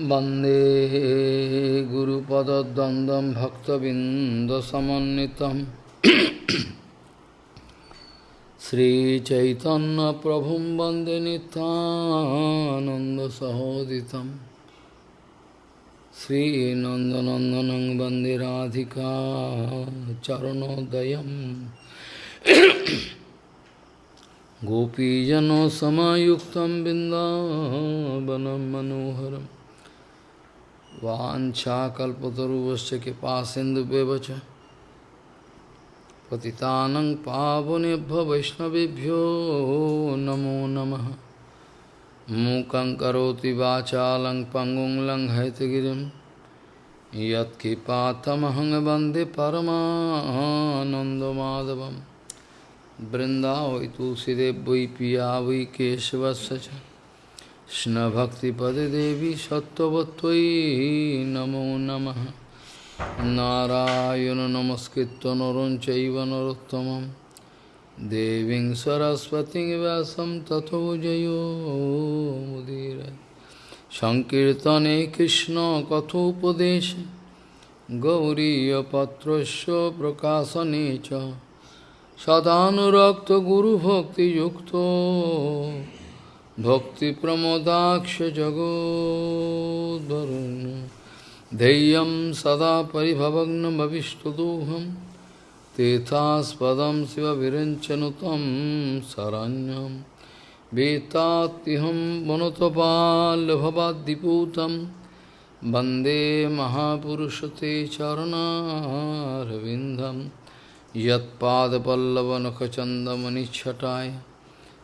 वन्दे गुरुपदद्वन्द्वं भक्तबिन्दसमन्वितं श्रीचैतन्यप्रभुं वन्दे नितानन्दसहोदितं श्रीनन्दनन्दनं वन्दे राधिका चरणोदयम् गोपीजनसमायुक्तं बिन्दावनं मनोहरम् वाञ्छाकल्पतरुवश्च कृपासिन्धुव्यव च पतितानं पावनेभ्य वैष्णवेभ्यो नमो नमः। मूकं करोति वाचालं पङ्गुं लङ्घयतगिरिं। यत्कृपातमहं वंदे परमानन्दमाधवं तुलसीदेव वै पिया वै केशवस्य কৃষ্ণভক্তিপদে দেবী সত্যবত্যই নমো নম। নারায়ণ নমস্কৃত নরম চৈব নরোত্তম দেবী সরস্বতী ব্যাসম তথো জয়োদীর সংকীর্তনে কৃষ্ণ কথোপদেশ গৌরীপত্র প্রকাশনে সদানুরক্ত গুরুভক্তিযুক্ত भक्तिप्रमोदाक्ष जगोद्वरुन् धैर्यं सदा परिभवग्नमविष्टदोहं तीर्थास्पदं शिवविरञ्चनुतं शरण्यं वेत्तात्यहं वनुतपाल्भवाद्दिपूतं वन्दे महापुरुषते चरणारविन्दं यत्पादपल्लवनखचन्दमनिच्छटाय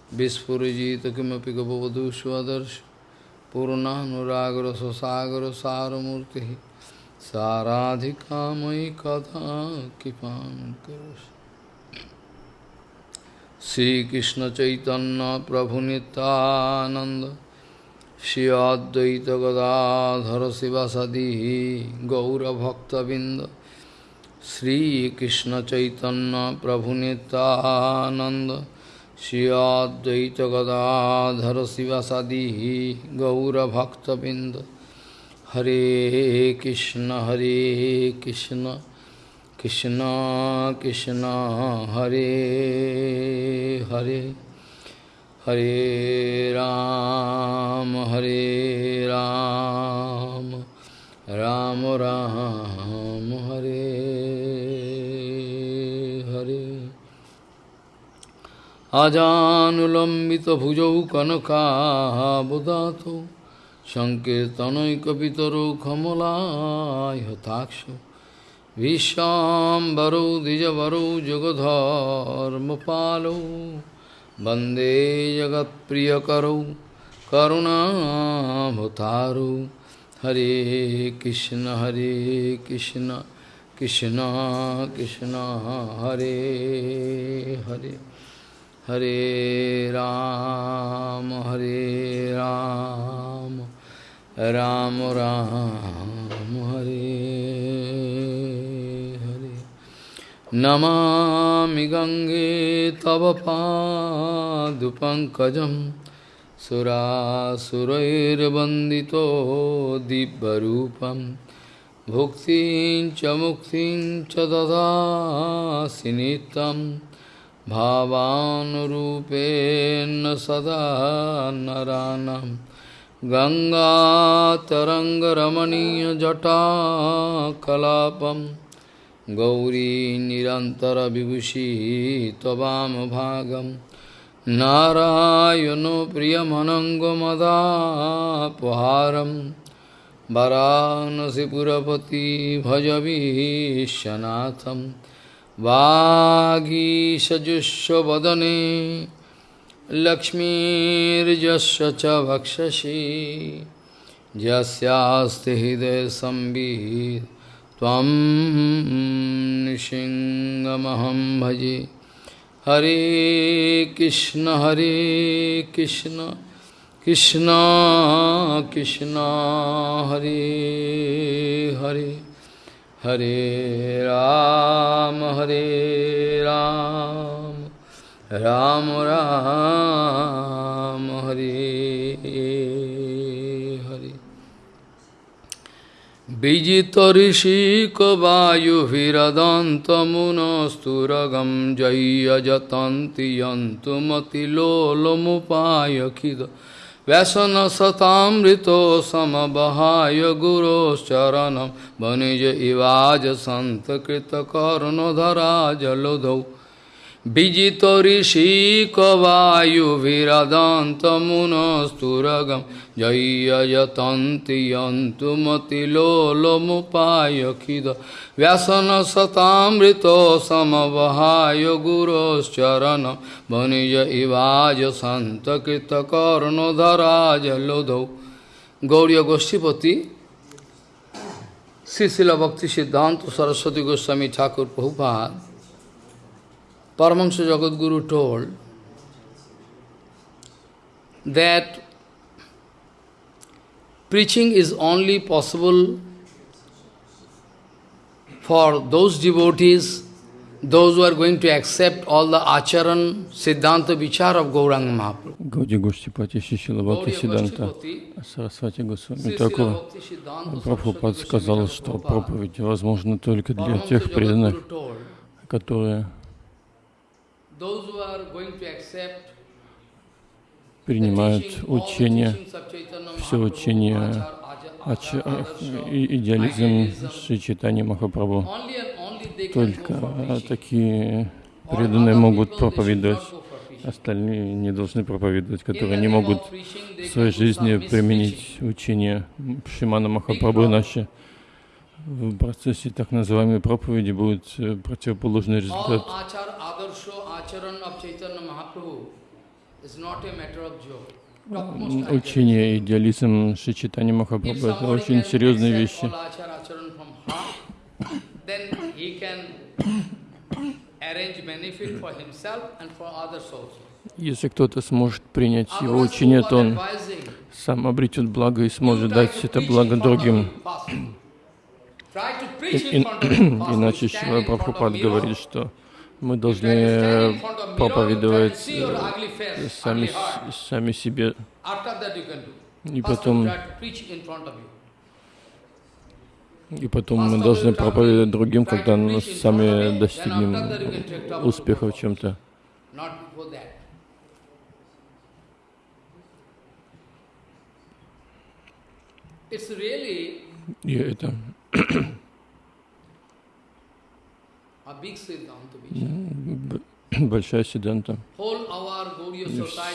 Vispurajita kimapi gavavadu swadarsh Purnanuragra sasagra saramurti Saradhika mai katha kipam karus Sri Krishna Chaitanya Prabhu Nityananda Shri Advaita Gadadhara Sivasadihi Gaura Bhakta Binda Sri Krishna Chaitanya Prabhu Nityananda Shri Advaita Gadadhara Sivasadi Gaura Bhakta Binda Hare Krishna Hare Krishna Krishna Krishna Hare Hare Hare Ram Hare Ram Ram Ram Hare আজানুলম্বিত ভুজৌ কনকাবদাত সংকীর্তনৈকিতর কমলাক্ষ হতাক্ষ বিশ্বাম্বরৌ দ্বিজবরৌ যুগধর্মপালৌ বন্দে জগৎপ্রিয়করৌ করুণাভতারৌ হরে কৃষ্ণ হরে কৃষ্ণ কৃষ্ণ কৃষ্ণ হরে Hare Hare Ram, Hare Ram, Ram Ram, Hare Hare. Namami Gange Tava Padupankajam Surasurairvandito Dibbarupam Bhuktin Chamuktin Chadada Sinitam भावानुरूपेण सदा नरानं। गङ्गातरङ्गरमणीयजटाकलापं। गौरी निरन्तरविभूषी त्ववामभागं। नारायणो प्रियमनङ्गमदापहारं। वरानसिपुरपति भजवीशनाथम्। वागीषजुष्वदने लक्ष्मीर्जस्य च भक्षसि यस्यास्ति हृदयसंवित् त्वं निशिङ्गमहं भजे। हरे कृष्ण हरे कृष्ण। कृष्ण कृष्ण, हरे Hare. Hare Ram Hare Ram Ram Ram Hare Hare Vijitarisikavajuhiradantamunasturagam jaya jatanti yantumati lolomupayakhida व्यसनसतामृतो समबहाय गुरोश्चरणं। वणिज इवाज सन्तकृतकर्णधरा जलधौ विजितऋषिकवायुभिरदन्तमुनस्तुरगं जय्यजतन्ति यन्तुमतिलोलमुपायखिद व्यसनसतामृतो समवहाय गुरोश्चरणं वनिज इवाज सन्तकृतकर्णधराजलोधौ गौरी गोष्ठीपति श्री शिला भक्ति सिद्धांत सरस्वती गोस्वामी ठाकुर Prabhupada Paramahansa Jagadguru told that preaching is only possible for those devotees, those who are going to accept all the acharan, siddhanta, vichar of Gauranga Mahaprabhu. Гауди Гоштипати Шишила Бхакти Сиданта Сарасвати Госвами Такура Прабхупад сказал, что проповедь возможна только для тех преданных, которые принимают учение, все учение идеализм Шри Махапрабху. Только такие преданные могут проповедовать, остальные не должны проповедовать, которые не могут в своей жизни применить учение Шимана Махапрабху, иначе в процессе так называемой проповеди будет противоположный результат. Учение идеализм Шичитани Махапрабху — это очень серьезные вещи. Если кто-то сможет принять его учение, то он сам обретет благо и сможет дать это благо другим. Иначе Шива Прабхупад говорит, что мы должны проповедовать э, сами, сами себе и потом и потом мы должны проповедовать другим, когда мы сами достигнем успеха в чем-то. И это большая седанта.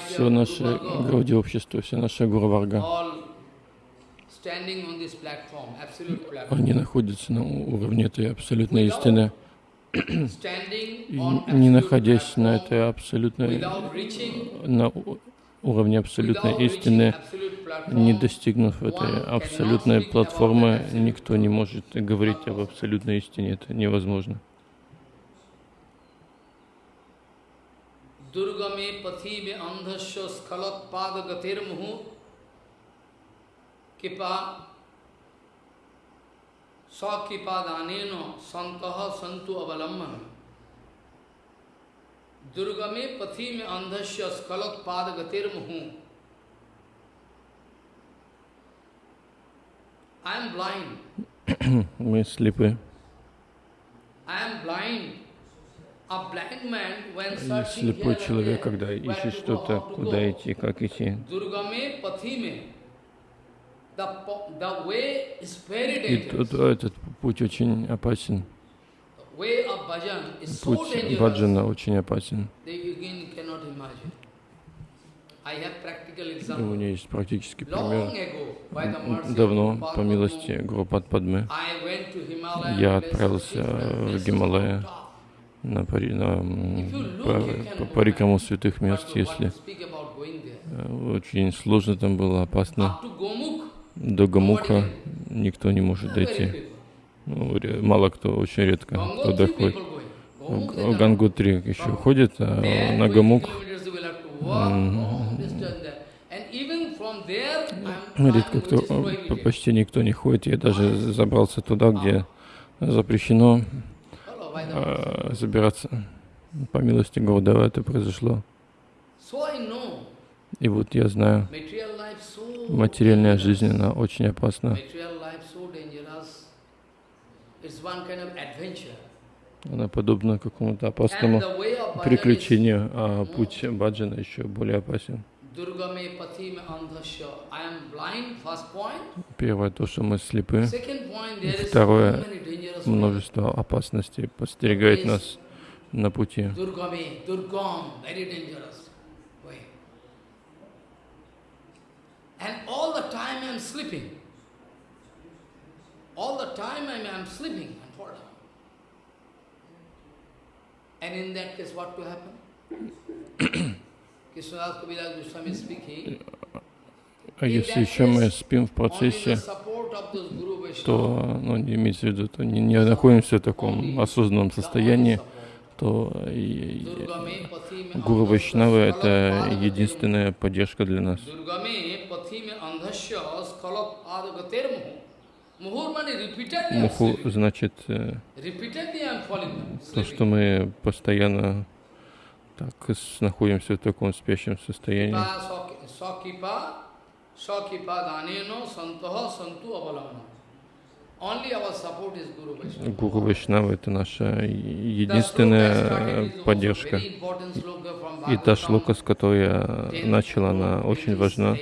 Все наше Гауди общество, все наше Гуру они находятся на уровне этой абсолютной истины. И не находясь на этой абсолютной, на уровне абсолютной истины, не достигнув этой абсолютной платформы, никто не может говорить об абсолютной истине. Это невозможно. दुर्गमे पथि में अंधस्व स्खलोत्पाद गतिर्मुहु कृपा स्वकृपादान संत संतु अवलंबन दुर्गमे पथि में अंधस्व स्खलोत्पाद गतिर्मुहु आई एम ब्लाइंड मैं स्लिप है। I am blind blind. Слепой человек, когда ищет что-то, куда идти, как идти. И тут, этот путь очень опасен. Путь баджана очень опасен. У меня есть практический пример. Давно, по милости Гурупад Падмы, я отправился в Гималая на, пари, на по, по парикам святых мест, если э, очень сложно там было, опасно. До Гамука никто не может дойти. Ну, мало кто, очень редко кто доходит. В Гангутри еще ходит, а на Гамук редко кто, почти никто не ходит. Я даже забрался туда, где запрещено э, забираться. По милости Гурдева это произошло. И вот я знаю, материальная жизнь, она очень опасна. Она подобна какому-то опасному приключению, а путь баджана еще более опасен. Первое, то, что мы слепы. Второе, множество опасностей подстерегает нас на пути. And all the time I am sleeping. All the time I am sleeping and fall down. And in that case, what will happen? А если еще мы спим в процессе, то, ну, не имеется в виду, то не, не находимся в таком осознанном состоянии, то и, Гуру Вайшнава — это единственная поддержка для нас. Муху значит э, то, что мы постоянно так находимся в таком спящем состоянии. Гуру Вайшнава — это наша единственная поддержка. И та шлока, с которой я начал, она очень важна.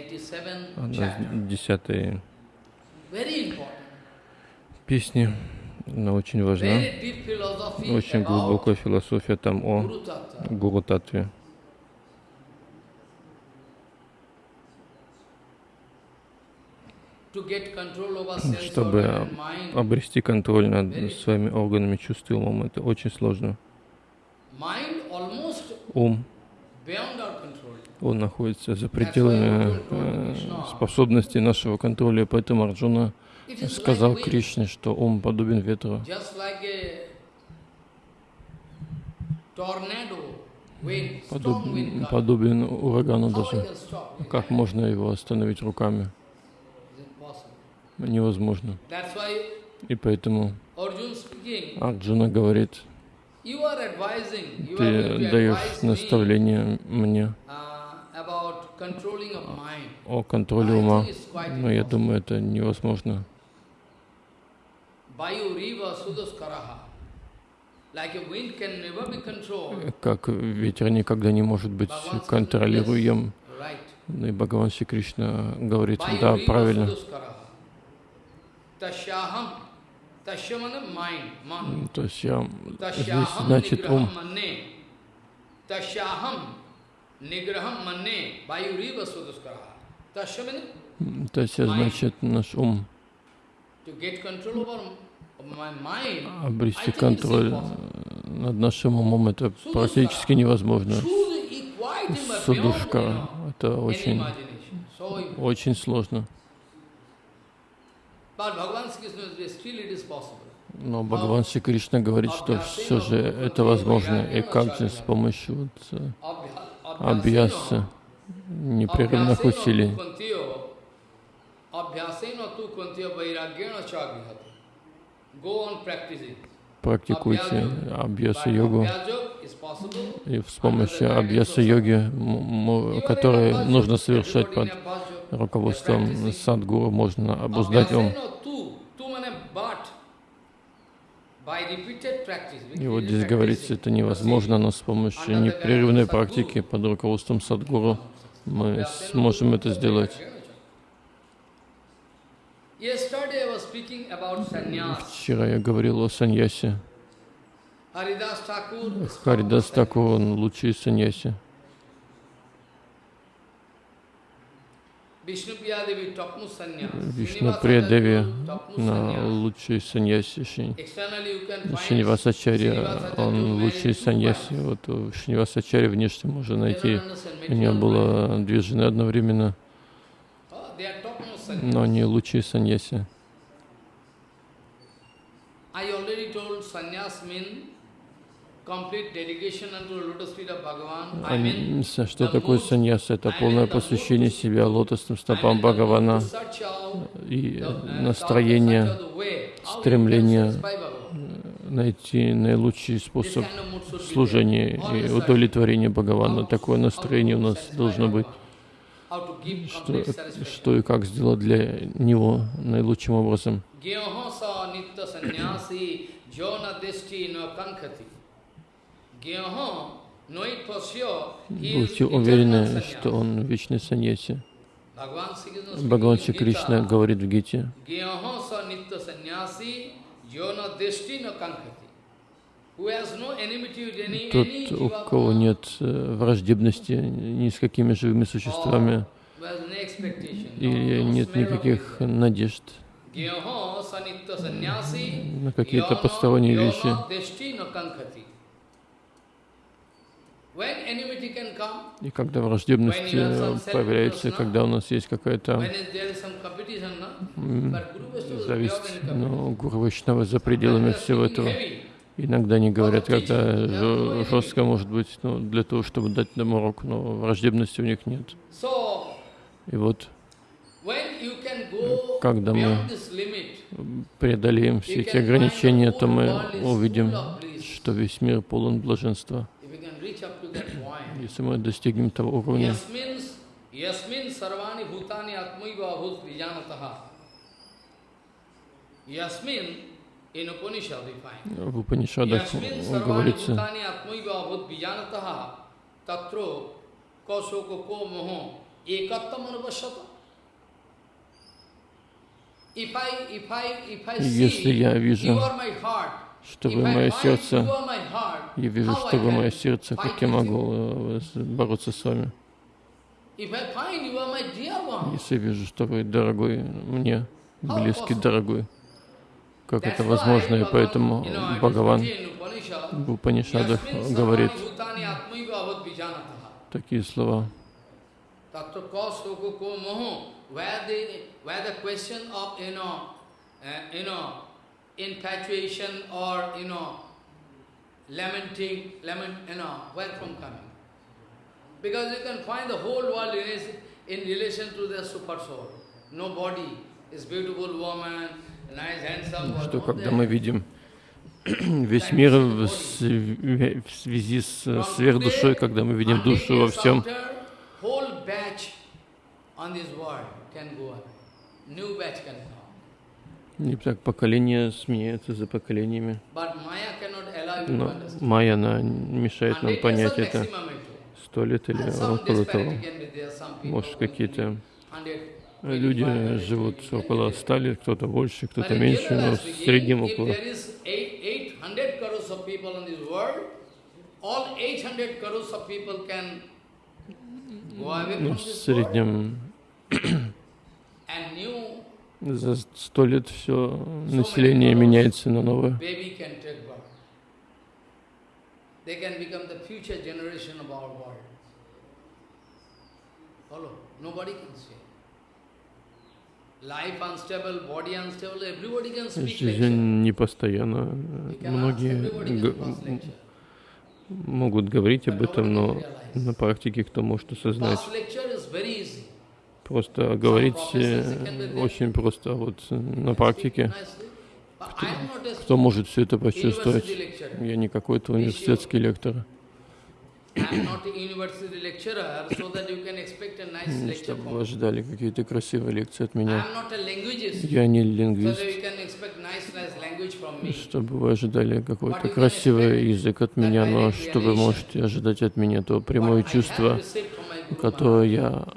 Она десятой песни. Она очень важна. Очень глубокая философия там о Гуру Татве. Чтобы обрести контроль над своими органами чувств и умом, это очень сложно. Ум, он находится за пределами э, способностей нашего контроля, поэтому Арджуна сказал Кришне, что ум подобен ветру. Подобен, подобен урагану даже. Как можно его остановить руками? Невозможно. И поэтому Арджуна говорит, ты даешь наставление мне о контроле ума, но я думаю, это невозможно. Как ветер никогда не может быть контролируем. Ну и Бхагаван Шри Кришна говорит, да, правильно. То есть я, здесь значит ум. То есть значит наш ум обрести контроль над нашим умом, это практически невозможно. Судушка, это очень, очень сложно. Но Бхагаван Шри Кришна говорит, что все же это возможно. И как же с помощью вот, э, абьяса, непрерывных усилий практикуйте абьяса-йогу, и с помощью абьяса-йоги, которые нужно совершать под руководством садгуру, можно обуздать ум. И вот здесь говорится, это невозможно, но с помощью непрерывной практики под руководством садгуру мы сможем это сделать. Вчера я говорил о саньясе. Харидас Такур, он лучший саньяси. Вишну Приядеви, на лучший саньяси Шинивасачарья, он лучший саньяси. Вот у Шинивасачарья внешне можно найти. У него было две жены одновременно но не лучшие саньяси. Что такое саньяс? Это полное посвящение себя лотосным стопам Бхагавана. и настроение, стремление найти наилучший способ служения и удовлетворения Бхагавана. Такое настроение у нас должно быть. Что, что и как сделать для него наилучшим образом. Будьте уверены, что он вечный саньяси. Бхагаван Шри Кришна говорит в Гите, тот, у кого нет э, враждебности ни с какими живыми существами, и нет никаких надежд. На какие-то посторонние вещи, и когда враждебность э, появляется, когда у нас есть какая-то зависть, но Гуру Вайшнава за пределами всего этого. Иногда они говорят, когда жестко может быть, ну, для того, чтобы дать нам урок, но враждебности у них нет. И вот, когда мы преодолеем все эти ограничения, то мы увидим, что весь мир полон блаженства. Если мы достигнем того уровня, в Упанишадах говорится, если я вижу, что вы мое сердце, я вижу, что вы мое сердце, как я могу бороться с вами? Если я вижу, что вы дорогой мне, близкий, дорогой, как это возможно, и поэтому Бхагаван в Упанишадах говорит такие слова. infatuation or, you know, lamenting, lament, you know, where from coming? Because you can find the whole world in, in relation to the super soul. No body is beautiful woman. Что когда мы видим весь мир в, связи с сверхдушой, когда мы видим душу во всем, и так поколения сменяются за поколениями. Но майя, она мешает нам понять это. Сто лет или около того. Может, какие-то люди живут около ста лет, кто-то больше, кто-то меньше, но в среднем около. Ну, в среднем за сто лет все население меняется на новое. Жизнь непостоянна. Многие могут говорить об этом, но на практике кто может осознать? Просто говорить э, очень просто, вот на практике. Кто, кто может все это почувствовать? Я не какой-то университетский лектор. Чтобы вы ожидали какие-то красивые лекции от меня. Я не лингвист. Чтобы вы ожидали какой-то красивый язык от меня, но что вы можете ожидать от меня, то прямое чувство, которое я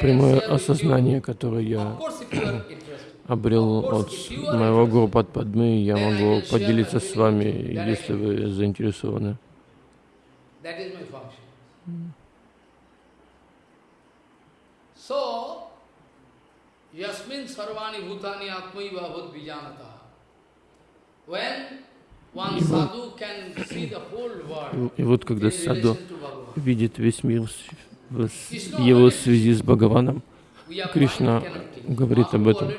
прямое осознание, которое я обрел от моего Гуру Падмы, я могу поделиться с вами, если вы заинтересованы. И вот когда саду видит весь мир в его связи с Бхагаваном. Кришна говорит об этом.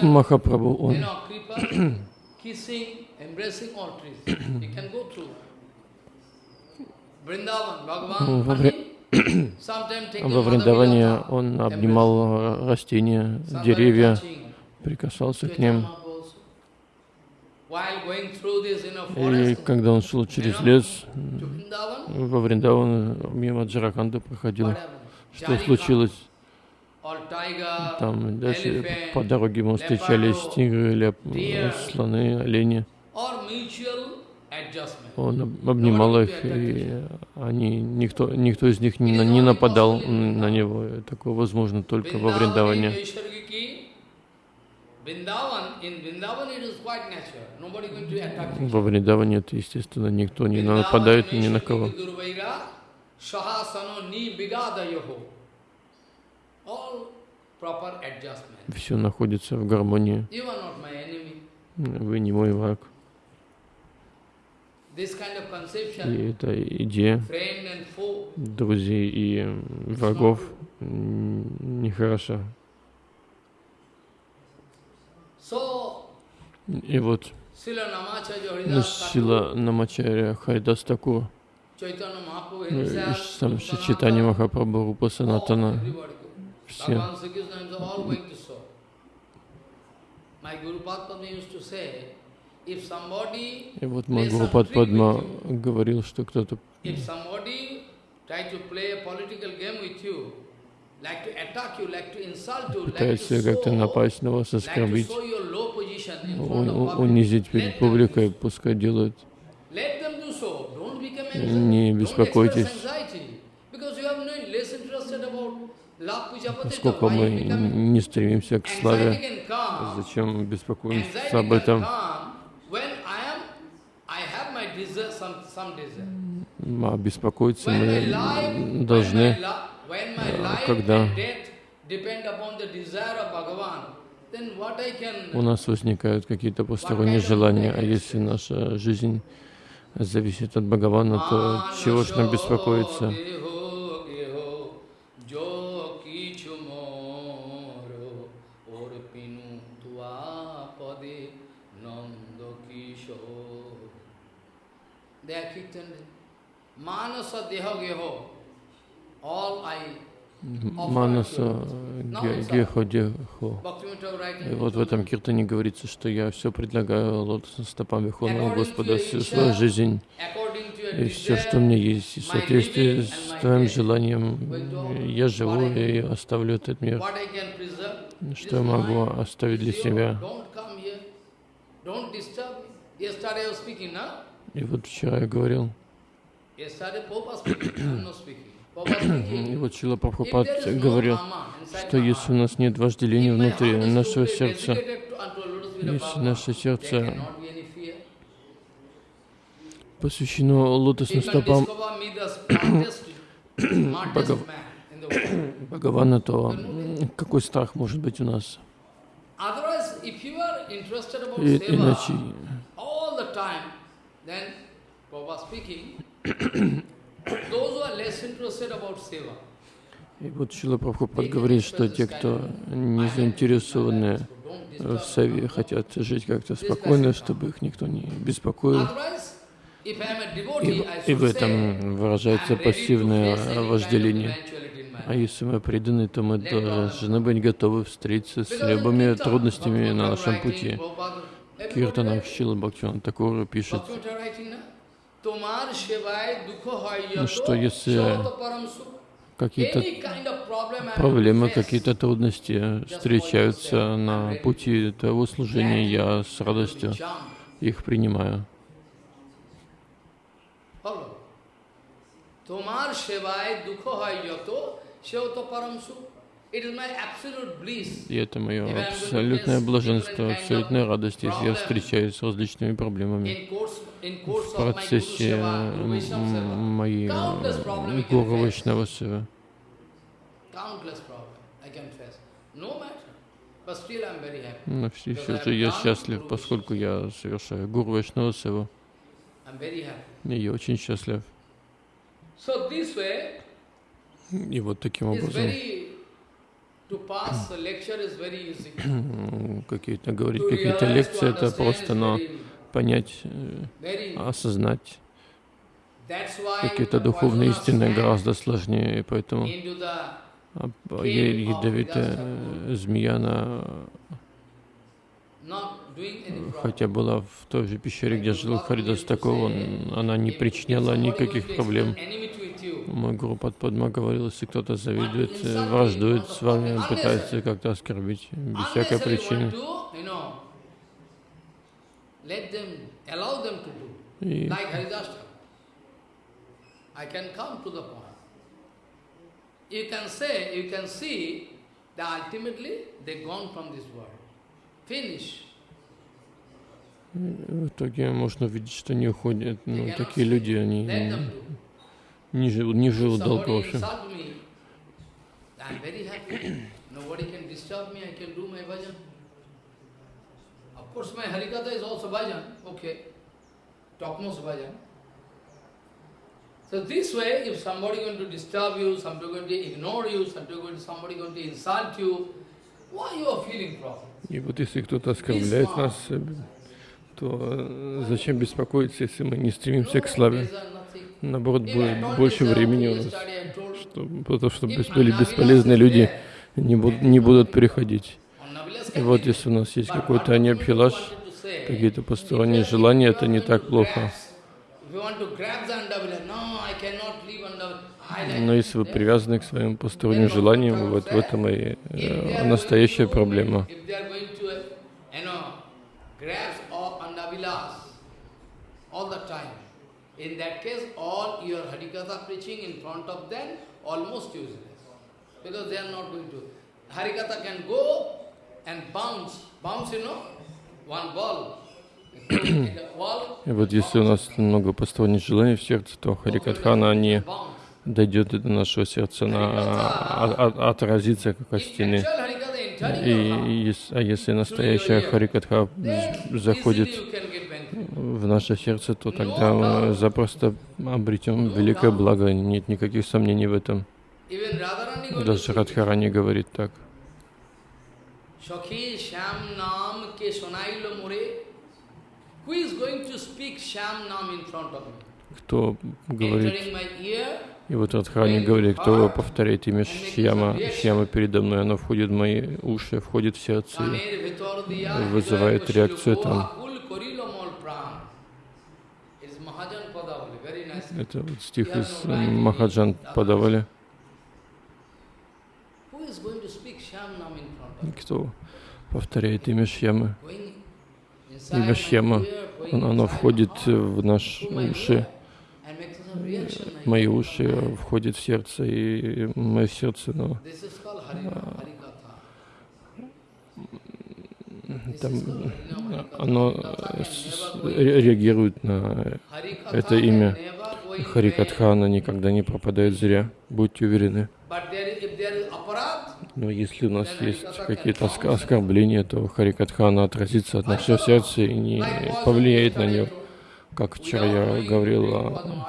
Махапрабху, он во, Вриндаване он обнимал растения, деревья, прикасался к ним. И когда он шел через лес во Вриндаван, мимо Джараканда проходил, что случилось? Там дальше по дороге ему встречались тигры, ляп, слоны, олени. Он обнимал их, и они, никто, никто из них не, не нападал на него. Такое возможно только во Вриндаване. Во Вриндаване это естественно, никто не нападает ни на кого. Все находится в гармонии. Вы не мой враг. И эта идея друзей и врагов нехороша. И вот Сила Намачаря Хайдас Такур, сам Читани Махапрабху, Рупа Санатана, все. И вот мой Гуру Падма говорил, что кто-то пытается как-то напасть на вас, оскорбить, унизить перед публикой, пускай делают. Не беспокойтесь, поскольку мы не стремимся к славе, зачем беспокоимся об этом? А беспокоиться мы должны когда у нас возникают какие-то посторонние желания, а если наша жизнь зависит от Бхагавана, то чего ж нам беспокоиться? Manasa deha geho. Манаса Гехо Дехо. И вот в этом киртане говорится, что я все предлагаю лотосным стопам Верховного Господа всю свою жизнь. И все, что у меня есть, в соответствии с твоим желанием, я живу и оставлю этот мир. Что я могу оставить для себя? И вот вчера я говорил, и вот Чила Прабхупад говорил, что если у нас нет вожделения внутри нашего сердца, если наше сердце посвящено лотосным стопам Бхагавана, то какой страх может быть у нас? И, иначе и вот Шила Прабхупад говорит, что те, кто не заинтересованы в Саве, хотят жить как-то спокойно, чтобы их никто не беспокоил. И, и в этом выражается пассивное вожделение. А если мы преданы, то мы должны быть готовы встретиться с любыми трудностями на нашем пути. Киртанах Шила Бхактиван Такур пишет, ну что если какие-то проблемы, какие-то трудности встречаются на пути твоего служения, я с радостью их принимаю. Севай духо хай йото, сеото парамсу. И это мое абсолютное блаженство, абсолютная радость, если я встречаюсь с различными проблемами в процессе моей Гуру Вайшнава Сева. Но все, все же я счастлив, поскольку я совершаю Гуру Вайшнава Севу. И я очень счастлив. И вот таким образом какие-то говорить, какие-то лекции, это просто, но понять, э, осознать. Какие-то духовные истины гораздо сложнее, и поэтому ядовитая змея, она хотя была в той же пещере, где жил Харидас Такова, она не причиняла никаких проблем. Мой гуру Падма говорил, если кто-то завидует, э, враждует с вами, пытается как-то оскорбить без всякой причины. И I can come to the point. You can say, you can see that ultimately they gone from this world. Finish. В итоге можно увидеть, что не уходят. Ну, такие люди, они не, живут, не живут долго вообще. Of course, my Harikatha is also bhajan, okay, topmost bhajan. So this way, if somebody going to disturb you, somebody going to ignore you, somebody going to, somebody going to insult you, why you are feeling problem? И вот если кто-то оскорбляет нас, то зачем беспокоиться, если мы не стремимся к славе? Наоборот, будет больше времени у нас, чтобы, потому что бесполезные люди не будут, не будут переходить. И вот если у нас есть какой-то аньябхилаш, какие-то посторонние желания, это не так плохо. Но если вы привязаны к своим посторонним желаниям, вот в этом и э, настоящая проблема. In that case, all your Harikatha preaching in front of them almost useless. Because they are not going to. Harikatha can go and bounce. Bounce, you know, one ball. И вот если у нас много посторонних желаний в сердце, то Харикатхана не дойдет до нашего сердца, она а, а, отразится как от стены. И, а если настоящая Харикатха заходит в наше сердце, то тогда мы запросто обретем великое благо. Нет никаких сомнений в этом. Даже Радхарани говорит так. Кто говорит, и вот Радхарани говорит, кто повторяет имя Шьяма, Шьяма передо мной, оно входит в мои уши, входит в сердце вызывает реакцию там. Это вот стих из Махаджан подавали. Кто повторяет имя Шьямы? Имя Шьяма, оно входит в наши уши, мои уши входит в сердце, и мое сердце, но там, оно реагирует на это имя. Харикатхана никогда не пропадает зря, будьте уверены. Но если у нас есть какие-то оскорбления, то Харикатхана отразится от нашего сердца и не повлияет на него. Как вчера я говорил о,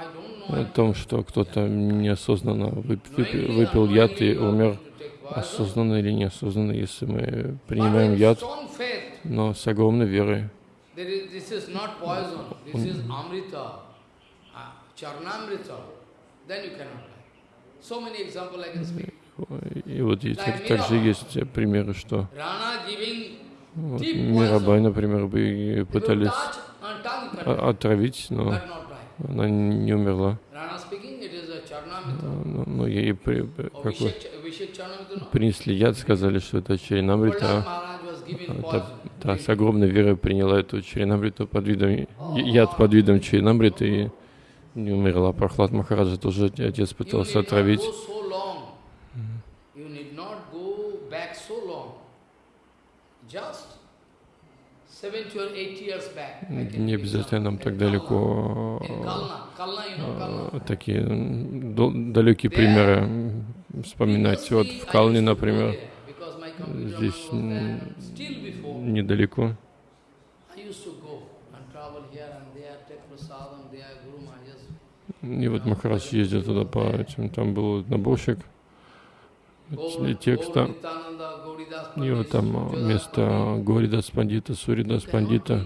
о том, что кто-то неосознанно выпил, выпил яд и умер. осознанно или неосознанно, если мы принимаем яд, но с огромной верой. И вот так, также есть примеры, что вот, Мирабай, например, пытались отравить, но она не умерла. Но, но ей при, как бы, принесли яд, сказали, что это Чаринамрита. Та, та с огромной верой приняла эту Чаринамриту под видом, яд под видом Чаринамриты и не умерла. Прохлад Махараджа тоже отец пытался отравить. Не обязательно нам так далеко такие далекие примеры вспоминать. Вот в Калне, например, здесь недалеко. И вот Махарадж ездил туда по этим, там был наборщик текста. И вот там вместо Горидас Пандита, Суридас Пандита.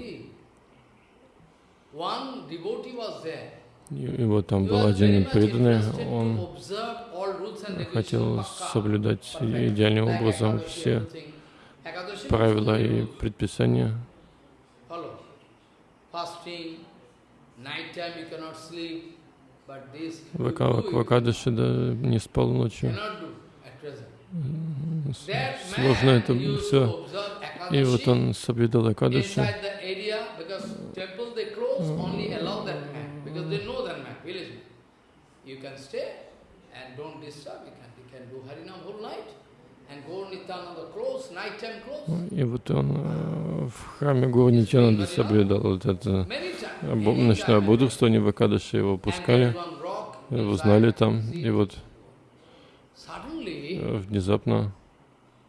И вот там был один преданный, он хотел соблюдать идеальным образом все правила и предписания. Вакадыши да, не спал ночью. Сложно это все. И вот он соблюдал Акадыши. И вот он э, в храме Гуру Нитянанда соблюдал вот это. Ночное бодрствование в Акадыше, его пускали, его знали там, и вот э, внезапно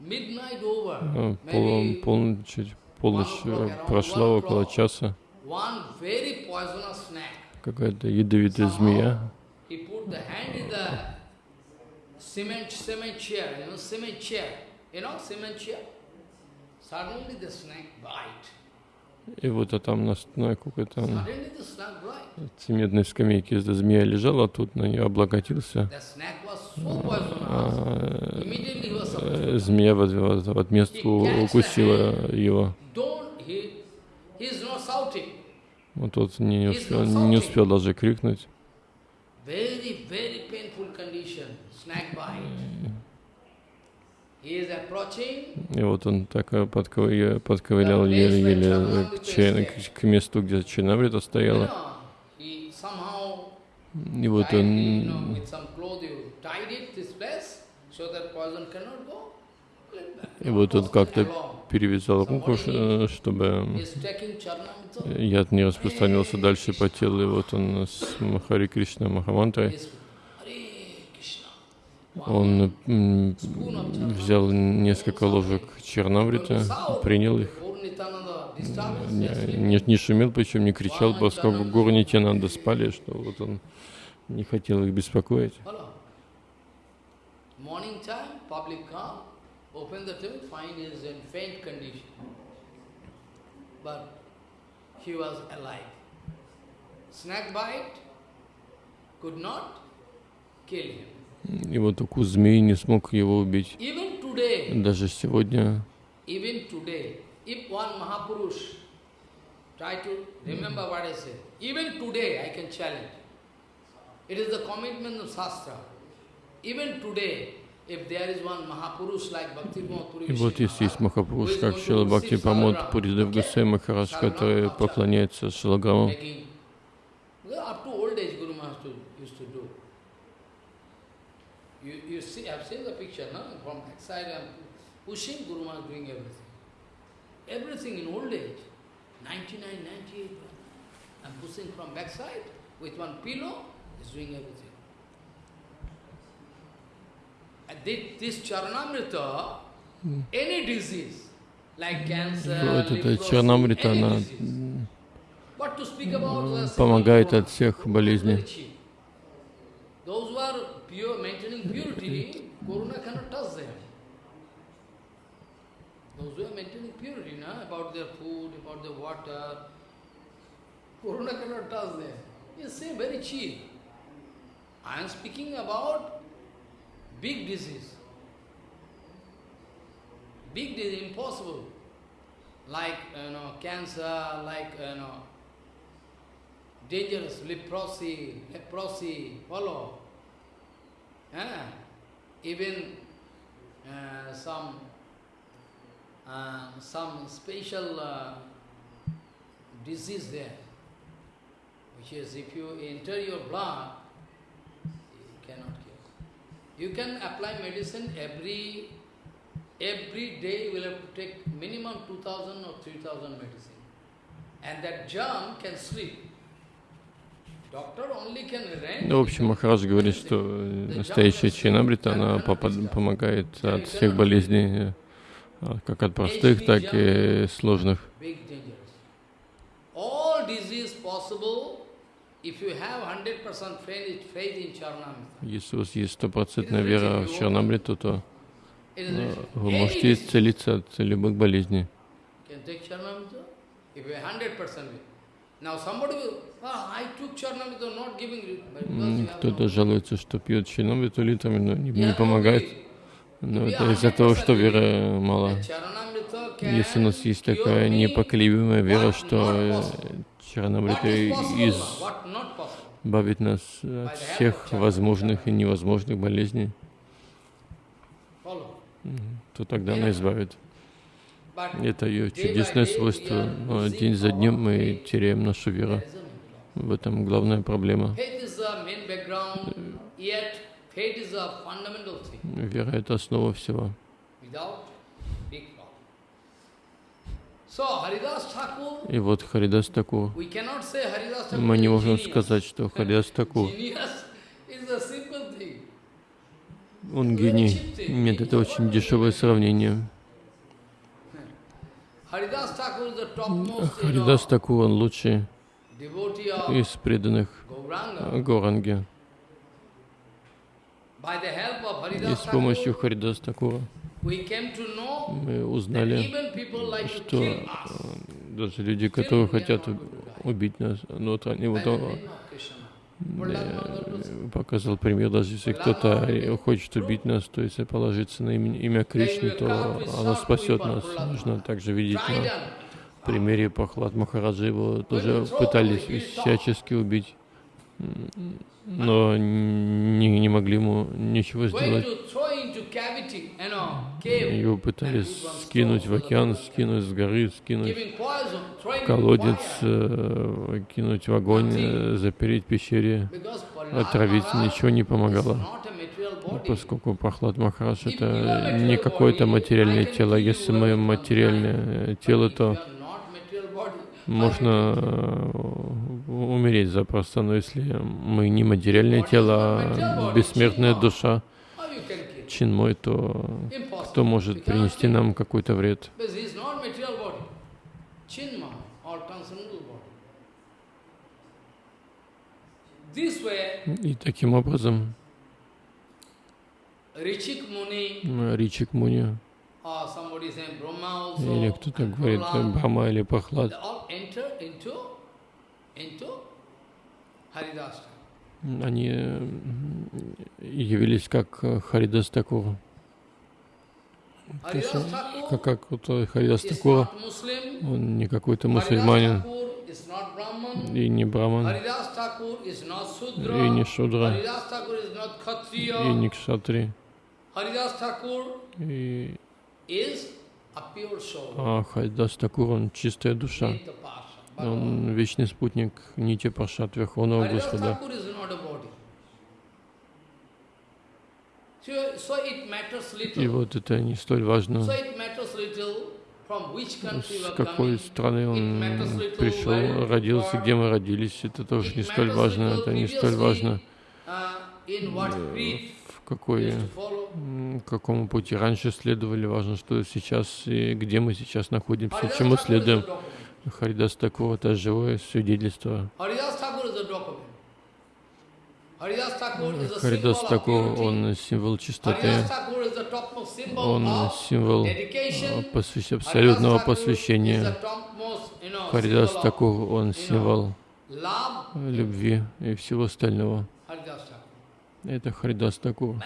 э, пол, полночь, полночь прошла около часа, какая-то ядовитая змея cement, cement chair, you know, cement chair, you know, cement chair. Suddenly the snake bite. И вот а там на, какой-то цементной скамейке змея лежала, тут на нее облокотился. А, э, змея в отместку укусила его. Вот тот не успел, не успел даже крикнуть. И вот он так подковырял, подковырял еле-еле к, к месту, где Ченаврита стояла. И вот он и вот он как-то перевязал руку, чтобы яд не распространился дальше по телу. И вот он с Махари Кришна Махамантрой он взял несколько ложек чернаврита, принял их, не, не, шумел, причем не кричал, поскольку гору Нитянанда спали, что вот он не хотел их беспокоить. Snake bite could not kill him. И вот укус змеи не смог его убить. Даже сегодня. И вот если есть Махапуруш, как Шила Бхакти Памод Пуридев Гусей Махарадж, который поклоняется Шилаграму, up to old age Guru Maharaj used to do. You, you see, I've seen the picture, no? From backside I'm pushing, Guru Maharaj doing everything. Everything in old age. 99, 98, I'm pushing from backside with one pillow, he's doing everything. And this charanamrita, any disease, like cancer, вот эта чернамрита, она помогает от всех болезней. Corona cannot touch them. Those who are maintaining purity, na, about their food, about their water, Corona cannot touch them. You say very cheap. I am speaking about big disease. Big disease, impossible. Like, you know, cancer, like, you know, dangerous leprosy, leprosy, follow. Uh, even uh, some uh, some special uh, disease there, which is if you enter your blood, you cannot cure. You can apply medicine every every day. You will have to take minimum 2,000 or 3,000 medicine, and that germ can sleep. Ну, в общем, Махарадж говорит, что настоящая чинабрита, она помогает от всех болезней, э, как от простых, так и сложных. Если у вас есть стопроцентная вера в Чарнамриту, то э, вы можете исцелиться от любых болезней. Кто-то жалуется, что пьет чарнамриту литрами, но не, не помогает. Но это из-за того, что веры мало. Если у нас есть такая непоколебимая вера, что Чаранамрита избавит нас от всех возможных и невозможных болезней, то тогда она избавит. Это ее чудесное свойство. Но день за днем мы теряем нашу веру. В этом главная проблема. Вера — это основа всего. И вот Харидас Такур. Мы не можем сказать, что Харидас Такур он гений. Нет, это очень дешевое сравнение. Харидас Такур, он лучший из преданных Горанги. И с помощью Харидас Такура мы узнали, что э, даже люди, которые хотят убить нас, но вот они вот показал пример, даже если кто-то хочет убить нас, то если положиться на имя, имя Кришны, то оно спасет нас. Нужно также видеть на примере Пахлад Махараджа, его тоже пытались всячески убить но не, не могли ему ничего сделать. Его пытались скинуть в океан, скинуть с горы, скинуть в колодец, э, кинуть в огонь, э, запереть в пещере, отравить, ничего не помогало. Поскольку Прохлад Махарадж это не какое-то материальное тело, если мы материальное тело, то можно э, умереть запросто, но если мы не материальное тело, а бессмертная душа, чин мой, то кто может принести нам какой-то вред? И таким образом Ричик Муни или кто-то говорит Брахма или Пахлад. Они явились как Харидас Такур. То есть, как, как вот Харидас Такур, он не какой-то мусульманин, и не браман, и не шудра, и не кшатри. И а Хайдас Такур, он чистая душа. Он вечный спутник Нити Пашат Верховного Господа. И вот это не столь важно, с какой страны он пришел, родился, где мы родились. Это тоже не столь важно. Это не столь важно, в какой какому пути? Раньше следовали, важно, что сейчас и где мы сейчас находимся, чему следуем. Харидас Такур — это живое свидетельство. Харидас Такур, он символ чистоты, он символ посвящ... абсолютного посвящения. Харидас Такур, он символ любви и всего остального. Это Харидас Такур.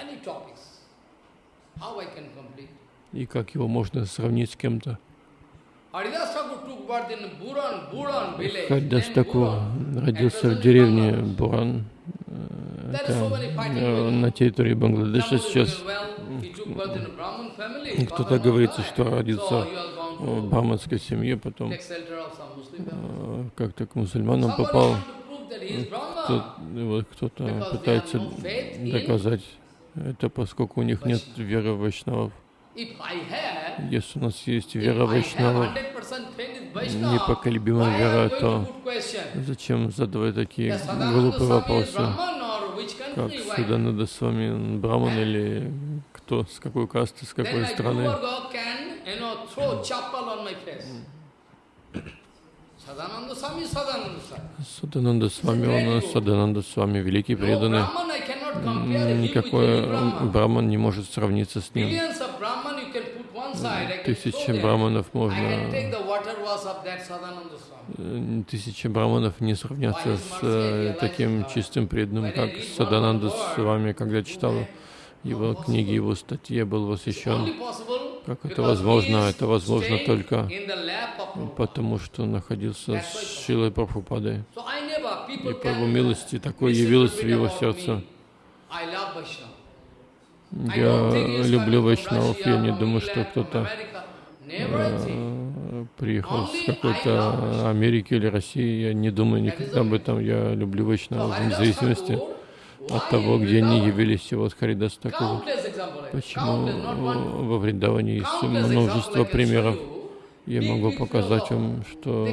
И как его можно сравнить с кем-то? Харидас Такур родился в деревне Буран, это э, на территории Бангладеша сейчас. Кто-то говорится, что родился в браманской семье, потом. э, как-то к мусульманам попал. Кто-то пытается доказать это поскольку у них нет веры вайшнавов. Если у нас есть вера вайшнавов, непоколебимая вера, то зачем задавать такие глупые вопросы? Как Суданада с вами, браман или кто, с какой касты, с какой страны? Садананда с вами, он Садананда с вами, великий преданный. Никакой браман не может сравниться с ним. Тысячи браманов можно... Тысячи браманов не сравнятся с э, таким чистым преданным, как Садананда с вами, когда читал его книги, его статьи, был восхищен. Как это возможно? Это возможно только потому, что находился с Шилой Прабхупадой. И по его милости такое явилось в его сердце. Я люблю Вайшнавов, я не думаю, что кто-то э, приехал с какой-то Америки или России, я не думаю никогда об этом, я люблю Вайшнавов, вне зависимости от того, где они явились, и вот Харидас такой. Почему во Вриндаване есть множество примеров. Я могу показать вам, что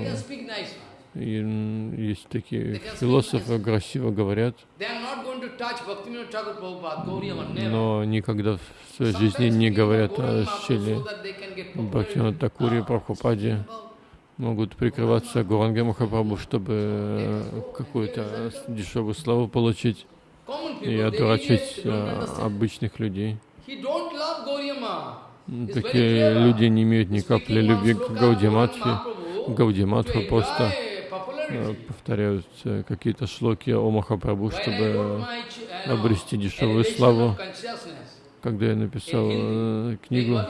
есть такие философы, красиво говорят, но никогда в своей жизни не говорят о Шиле Бхактина Такуре, Прабхупаде, могут прикрываться Гуранга Махапрабху, чтобы какую-то дешевую славу получить и одурачить э, обычных людей. Такие люди не имеют ни капли любви к Гаудиматхе. Гаудиматху просто э, повторяют э, какие-то шлоки о Махапрабху, чтобы обрести дешевую славу. Когда я написал книгу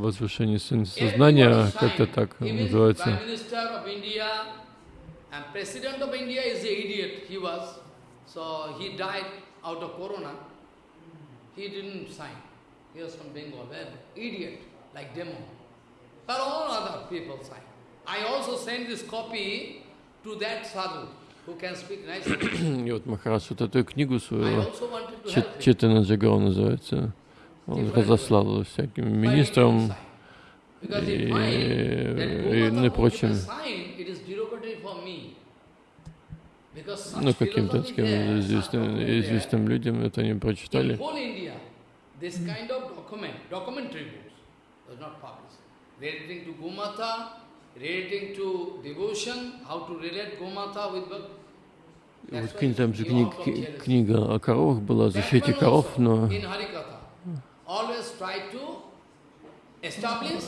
«Возвышение сознания», как-то так называется, And President of India is an idiot, he was. So he died out of corona. He didn't sign. He was from Bengal, an idiot, like demo. But all other people signed. I also sent this copy to that sadhu who can speak nicely. И вот Махарадж вот эту книгу свою, Четана Джагава называется, он разослал всяким министрам и, и, и прочим Ну, каким-то известным, известным людям это они прочитали. Вот там же книга, книга о коровах была, о защите коров, но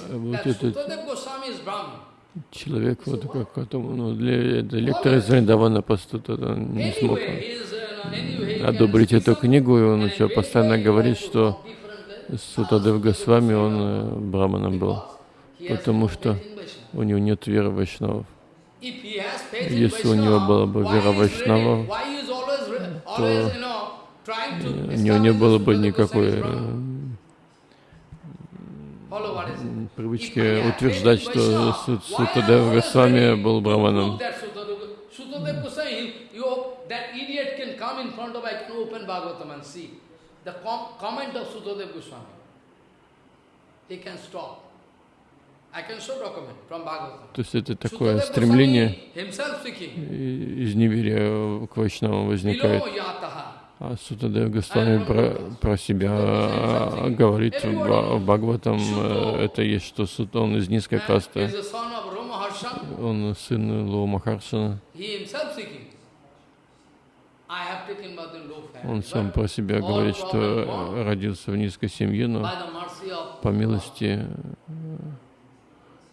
вот этот человек, вот как которому, ну, для, для лектора из Вриндавана просто он не смог. одобрить эту книгу, и он еще постоянно говорит, что Сутадев Госвами, он э, браманом был, потому что у него нет веры Вайшнавов. Если у него была бы вера Вайшнава, то у него не было бы никакой привычки утверждать, что Сутадев Госвами был браманом. То есть это такое стремление из неверия к Вайшнавам возникает. А Сутадев Госвами про, про себя а, говорит в Бхагаватам, э, это есть, что он из низкой касты. Он сын Ло Махаршана. Он сам про себя говорит, что родился в низкой семье, но по милости э,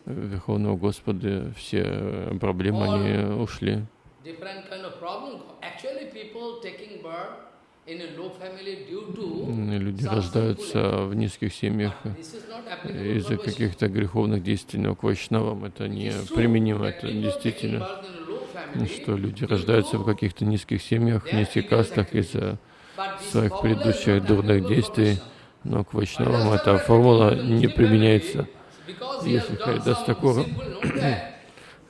Верховного Господа все проблемы они ушли. Люди рождаются в низких семьях. Из-за каких-то греховных действий, но к вайшнавам это не применимо, это действительно, что люди рождаются в каких-то низких семьях, низких кастах из-за своих предыдущих дурных действий, но к вайшнавам эта формула не применяется. Если Харидас Такур,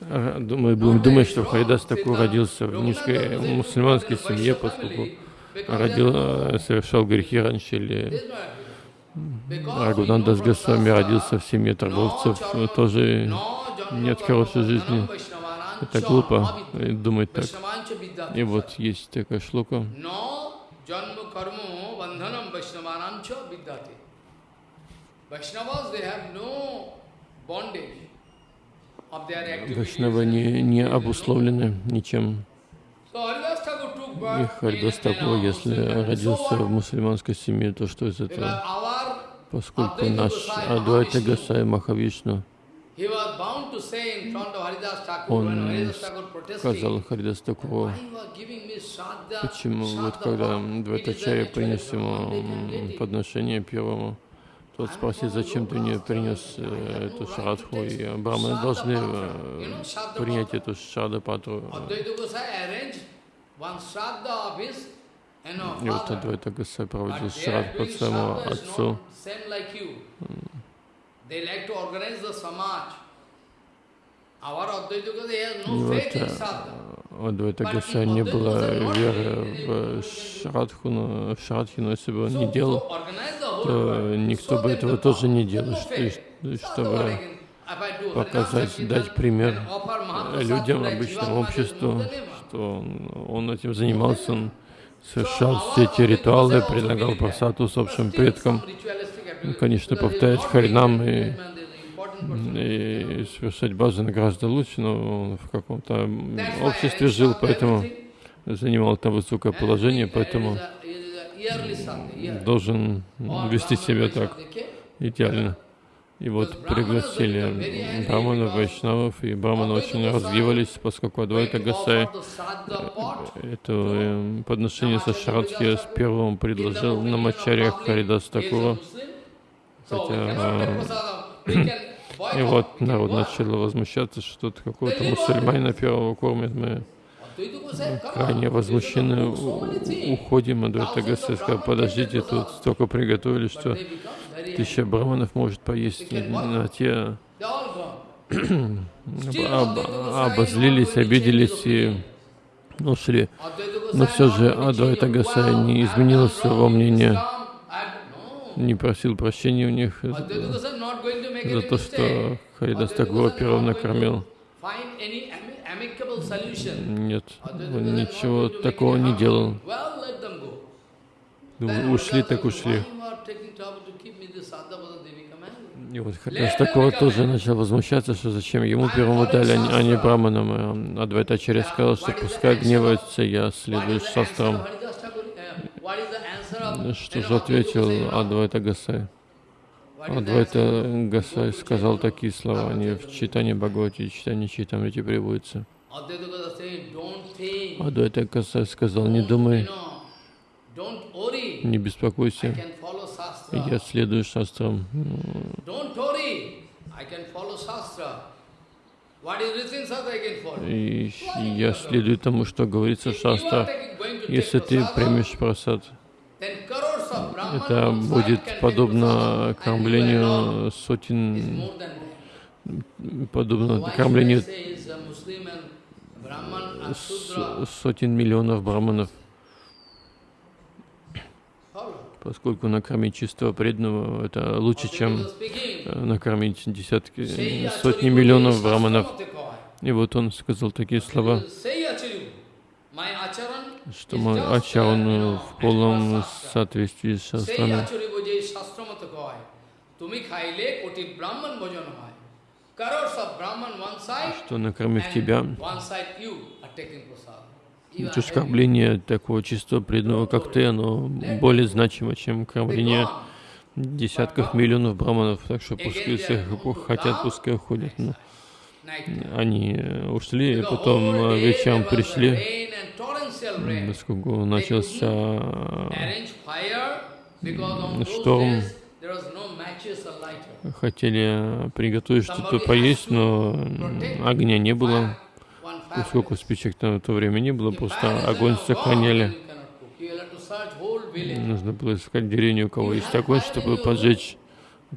мы будем думать, что Харидас Такур родился в низкой мусульманской семье, поскольку родил, э, совершал грехи раньше, или Рагунандас Госвами родился в семье торговцев, тоже нет хорошей жизни. Это глупо думать так. И вот есть такая шлука. Вайшнавы не, не обусловлены ничем. И Харидас Такур, если родился в мусульманской семье, то что из этого? Поскольку наш Адвайта Гасай Махавишну, он сказал Харидас Такуру, почему вот когда Дватачарья принес ему подношение первому, тот спросил, зачем ты мне принес э, эту шрадху, и браманы должны э, принять эту шрадапатру. И вот Адвайта Гасай проводил шрад под своему отцу. И вот Адвайта не было веры в Шрадху, но в Шрадхи, но если бы он не делал, то никто бы этого тоже не делал, чтобы показать, дать пример людям, обычному обществу, что он, этим занимался, он совершал все эти ритуалы, предлагал просад усопшим предкам, конечно, повторять харинам и, и совершать баджаны гораздо лучше, но он в каком-то обществе жил, поэтому занимал там высокое положение, поэтому должен вести себя так идеально. И вот пригласили браманов, вайшнавов, и браманы очень развивались, поскольку Адвайта Гасай это э, подношение со Шрадхи с первым предложил на Мачарьях Харидас Такура. Хотя, и вот народ начал возмущаться, что тут какого-то мусульманина первого кормят мы крайне возмущены, уходим, Адвайта Гасай сказал, подождите, тут столько приготовили, что тысяча браманов может поесть на те об, обозлились, обиделись и ушли. Но все же Адвайта Гасай не изменил своего мнения, не просил прощения у них за, то, что Харидас Тагура первым накормил. Нет, он ничего такого не делал. Ушли так ушли. И вот Харидас такого тоже начал возмущаться, что зачем ему первому дали, а не браманам. Адвайтачарья сказал, что пускай гневается, я следую шастрам. Что же ответил Адвайта Гасай? Адвайта Гасай сказал такие слова, они в читании Бхагавати, читании Читамрити приводятся. Адвайта Гасай сказал, не думай, не беспокойся, я следую шастрам. И я следую тому, что говорится в шастрах. Если ты примешь просад, это будет подобно кормлению сотен, подобно кормлению сотен миллионов браманов поскольку накормить чистого преданного это лучше, чем э, накормить десятки, сотни миллионов браманов. И вот он сказал такие слова, что мой ачаран в полном соответствии с шастрами. Что накормив тебя, Оскорбление такого чистого преданного, как ты, оно более значимо, чем кормление десятков миллионов браманов. Так что пускай если хотят, пускай уходят. Но они ушли, и потом э, вечером пришли, поскольку начался шторм, хотели приготовить что-то поесть, но огня не было поскольку спичек на то время не было, просто огонь сохраняли. Нужно было искать деревню, у кого есть огонь, чтобы поджечь.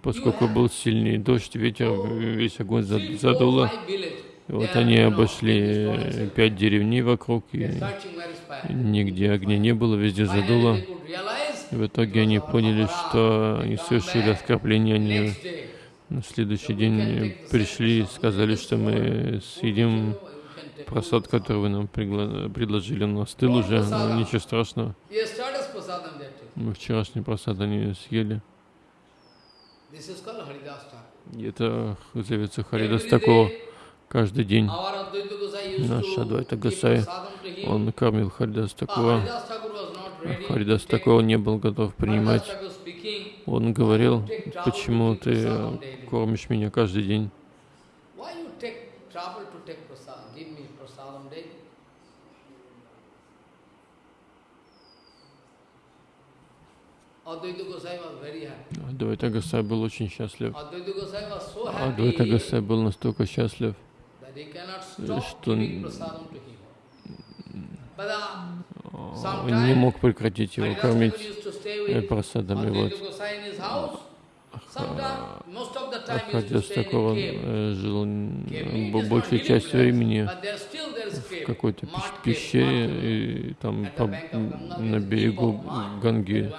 Поскольку был сильный дождь, ветер, весь огонь задуло. И вот они обошли пять деревней вокруг, и нигде огня не было, везде задуло. В итоге они поняли, что они совершили оскорбление, они на следующий день пришли и сказали, что мы съедим просад, который вы нам предложили, он остыл уже, но ничего страшного. Мы вчерашний просад они съели. И это зовется Харидас такого каждый день. Наш Адвайта Гасай, он кормил Харидас такого. Харидас такого не был готов принимать. Он говорил, почему ты кормишь меня каждый день? Адвайта Гасай был очень счастлив. Адвайта Гасай был настолько счастлив, что он не мог прекратить его кормить просадами. Вот. Ахадья такого жил большую часть времени в какой-то пещере, и там по, на берегу Ганги.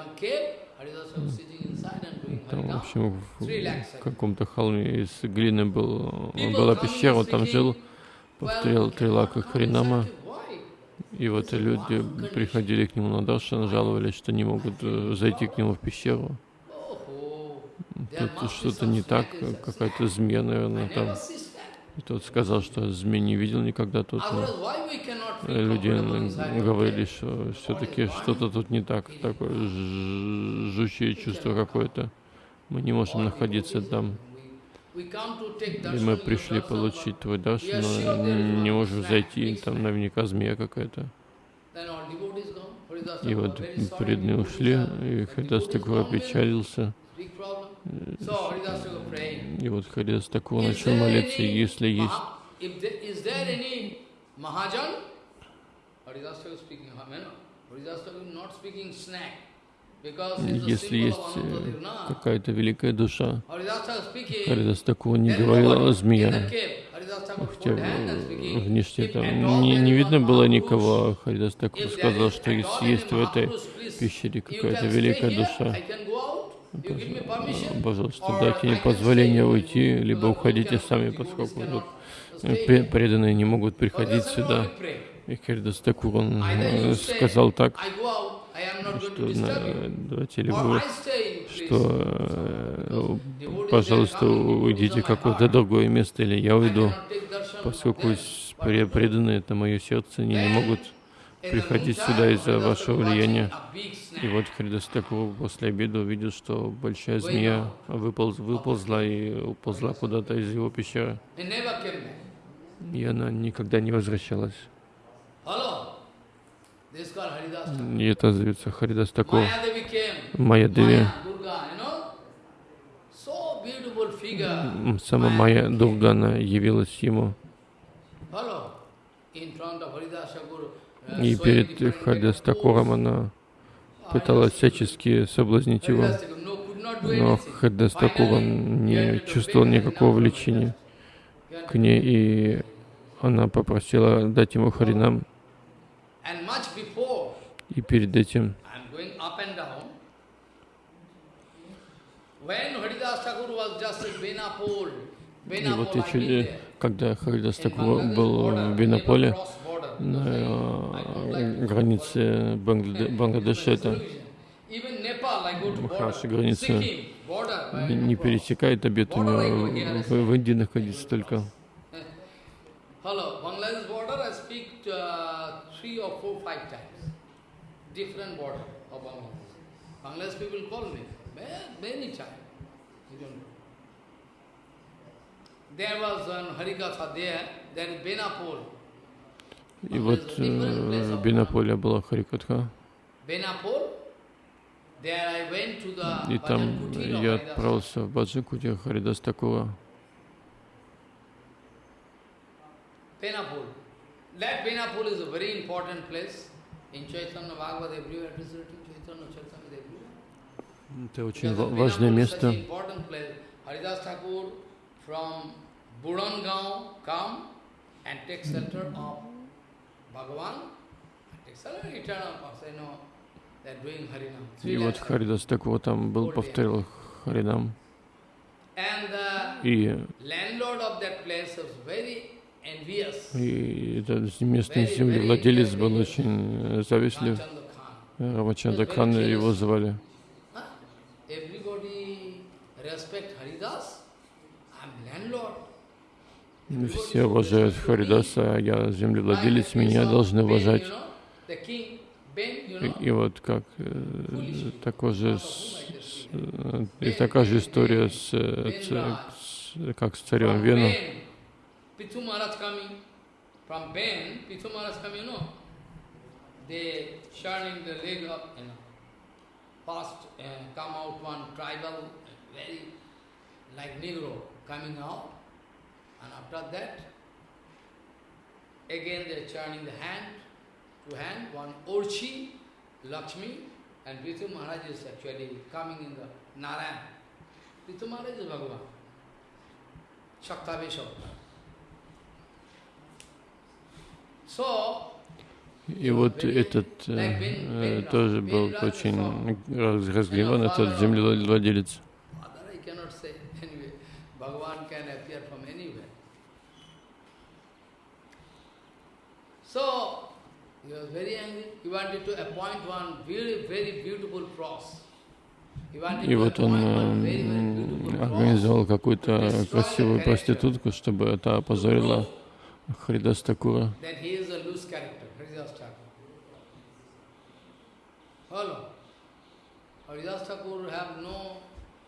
Там, в общем, в каком-то холме из глины был, была пещера, он там жил, повторял три лака Харинама. И вот люди приходили к нему на даршан, жаловались, что не могут э, зайти к нему в пещеру. Тут что-то не так, какая-то змея, наверное, там. И тот сказал, что змей не видел никогда тут. Люди говорили, что все-таки что-то тут не так, такое жучее чувство какое-то. Мы не можем находиться там. И мы пришли получить твой даш, но не можем зайти, там наверняка змея какая-то. И вот преданные ушли, и Хадас такой опечалился. И вот Харидас такого начал молиться, если есть. если есть э, какая-то великая душа, Харидас такого не говорил о змея. Хотя внешне там не, не видно было никого, Харидас такого сказал, что если есть в этой пещере какая-то великая душа, Пожалуйста, дайте мне позволение уйти, либо уходите сами, поскольку вот, преданные не могут приходить сюда. И Хердас Такур, он э, сказал так, что давайте ли вы, что, э, пожалуйста, уйдите в какое-то другое место, или я уйду, поскольку преданные, это мое сердце, они не могут приходить сюда из-за вашего влияния. И вот Хридас Такур после обеда увидел, что большая змея выполз, выползла и уползла куда-то из его пещеры. И она никогда не возвращалась. И это зовется Харидас Такур. Майя Деви. Сама Майя Дургана явилась ему. И перед Харидас Такуром она пыталась всячески соблазнить его, но Хаддас Такур не чувствовал никакого влечения к ней, и она попросила дать ему Харинам. И перед этим и вот эти, когда Харидас Такур был в Бенаполе, на границе Бангладеша, это Махараши граница не пересекает обед у него, в, в Индии находится только. There was one Harikatha there, there is Benapur. И вот э, в Бенаполе была Харикатха. И там я отправился в Баджикуте Харидас такого. Benapur. That Benapur is a very important place. In Chaitanya Bhagavad everywhere it is written, Chaitanya Chaitanya everywhere. Это очень важное место. Haridas Thakur from Burangaon come and take shelter of и вот Харидас такого там был, повторил Харинам. И, и этот местный землевладелец был очень завистлив. Рамачандра Кхан его звали. Все уважают Харидаса, а я землевладелец, меня должны уважать. И, вот как э, такой же, э, и такая же история с, с, с как с царем Вену. uh, very like Negro coming out, and after that, again they are turning the hand to hand, one Orchi, Lakshmi, and Prithu Maharaj is actually coming in the Narayan. Prithu Maharaj is Bhagavan. Shaktavesh So, И вот этот э, тоже был очень разгневан, этот землевладелец. So, he was very angry. He wanted to appoint one very, very beautiful cross. И вот он э, организовал какую-то красивую проститутку, чтобы это опозорило Харидас Такура. Haridas Thakur have no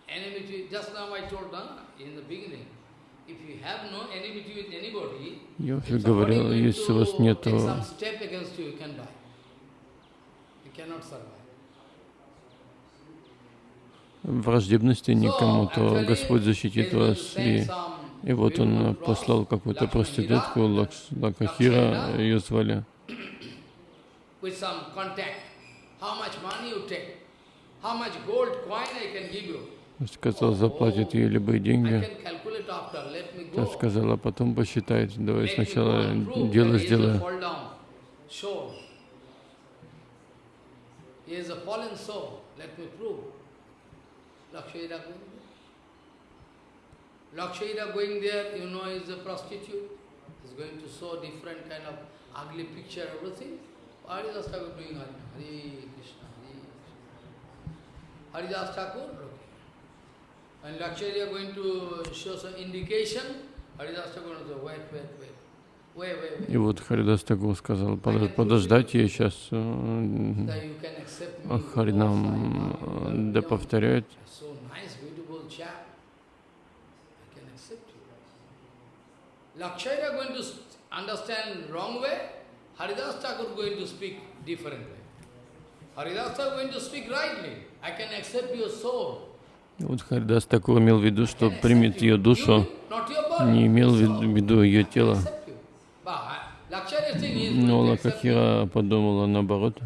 enmity. Just now I told them in the beginning, Я уже говорил, если у вас нет враждебности никому, то Господь защитит вас. И, и вот Он послал какую-то проститутку, Лакахира, ее звали. Сказал, заплатит ей любые деньги. Та сказала, потом посчитает. Давай сначала дело сделаем. Lakshmira going there, you know, is a prostitute. Is going to show different kind of ugly picture, everything. What is Thakur doing? Hari Krishna, Hari Krishna. Haridas Thakur looking. And Lakshmari are going to show some indication. Haridas Thakur will say, wait, wait, wait. И вот Харидас Тагур сказал, подождать я сейчас Харинам да повторяет. Lakshaya going to understand wrong way, Haridas Thakur going to speak different way. Haridas Thakur going to speak rightly. I can accept your soul. Вот Харидас Такур имел в виду, что примет ее душу, не имел в виду ее тело. Но Лакахира подумала наоборот.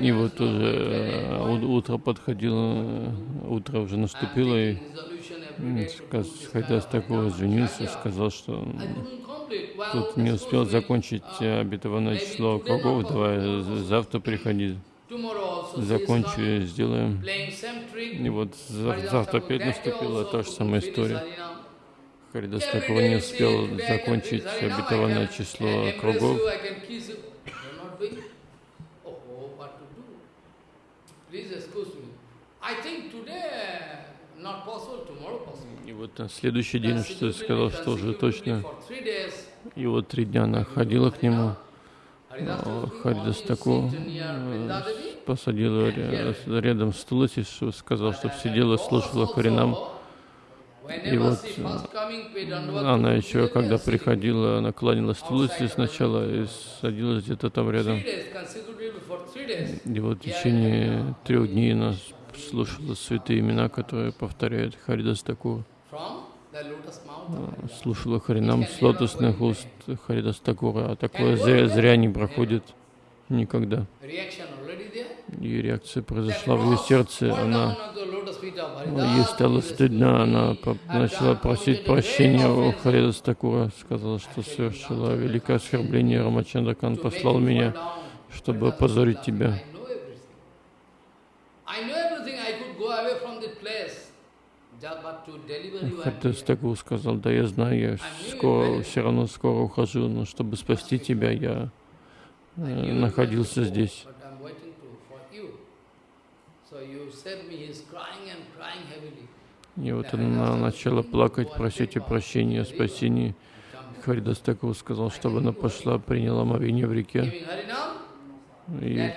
И вот уже утро подходило, утро уже наступило, и Хайдас такого извинился, сказал, что тут не успел закончить обетованное число кругов, давай завтра приходи, закончу, сделаем. И вот завтра опять наступила та же самая история. Харидас такого не успел закончить обетованное число кругов. И вот на следующий день, что сказал, что уже точно. И вот три дня она ходила к нему. Харидас Таку. посадила рядом с Туласи, сказал, чтобы сидела, слушала Харинам. И вот она еще, когда приходила, она кланялась Туласи сначала и садилась где-то там рядом. И вот в течение трех дней она слушала святые имена, которые повторяют Харидас Такур. Слушала Харинам с лотосных уст Харидас Такура, а такое зря, зря не проходит никогда. И реакция произошла в ее сердце, она Ей стало стыдно, она начала просить прощения у Харидас Такура, сказала, что совершила великое оскорбление, Рамачандракан послал меня, чтобы опозорить тебя. Харидас Такур сказал, да я знаю, я скоро, все равно скоро ухожу, но чтобы спасти тебя, я находился здесь. И вот она начала плакать, просить о прощении, о спасении. Харидас Такур сказал, чтобы она пошла, приняла мовение в реке. И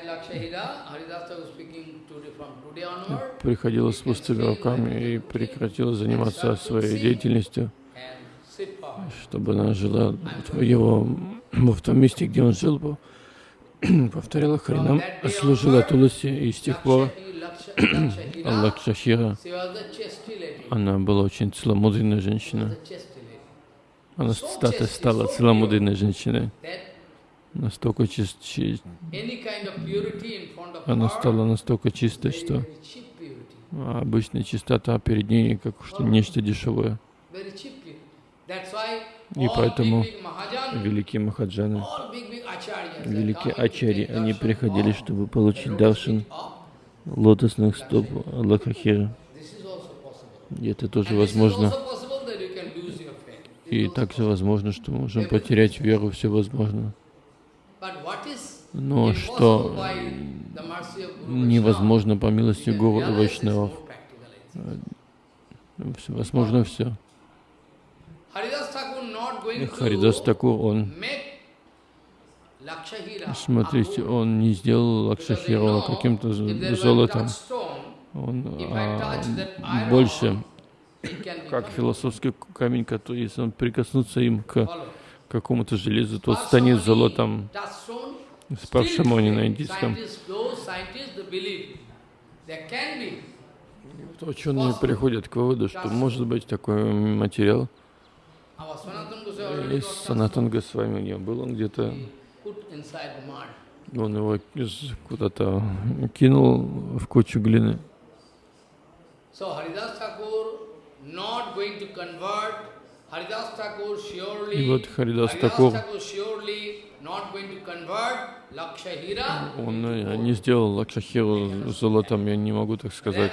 приходила с пустыми руками и прекратила заниматься своей деятельностью. чтобы она жила его, в том месте, где он жил, повторяла Харинам, служила Туласи, и с тех пор Лакшахира, она была очень целомудренная женщина. Она стала, стала целомудренной женщиной. Настолько чист, чи... Она стала настолько чистой, что обычная чистота перед ней как что нечто дешевое. И поэтому великие махаджаны, великие ачари, они приходили, чтобы получить даршин лотосных стоп Лакахира. И это тоже возможно. И также возможно, что мы можем потерять веру, все возможно. Но что невозможно по милости Гуру и Вайшнавов. Возможно все. Харидас Такур, он, смотрите, он не сделал Лакшахирова каким-то золотом. Он а, больше как философский камень, который, если он прикоснуться им к какому-то железу, то станет золотом. Спаршамони на индийском. Ученые приходят к выводу, что может быть такой материал, и Санатан Госвами не был, он где-то, он его куда-то кинул в кучу глины. И вот Харидас Такур, он э, не сделал Лакшахиру золотом, я не могу так сказать.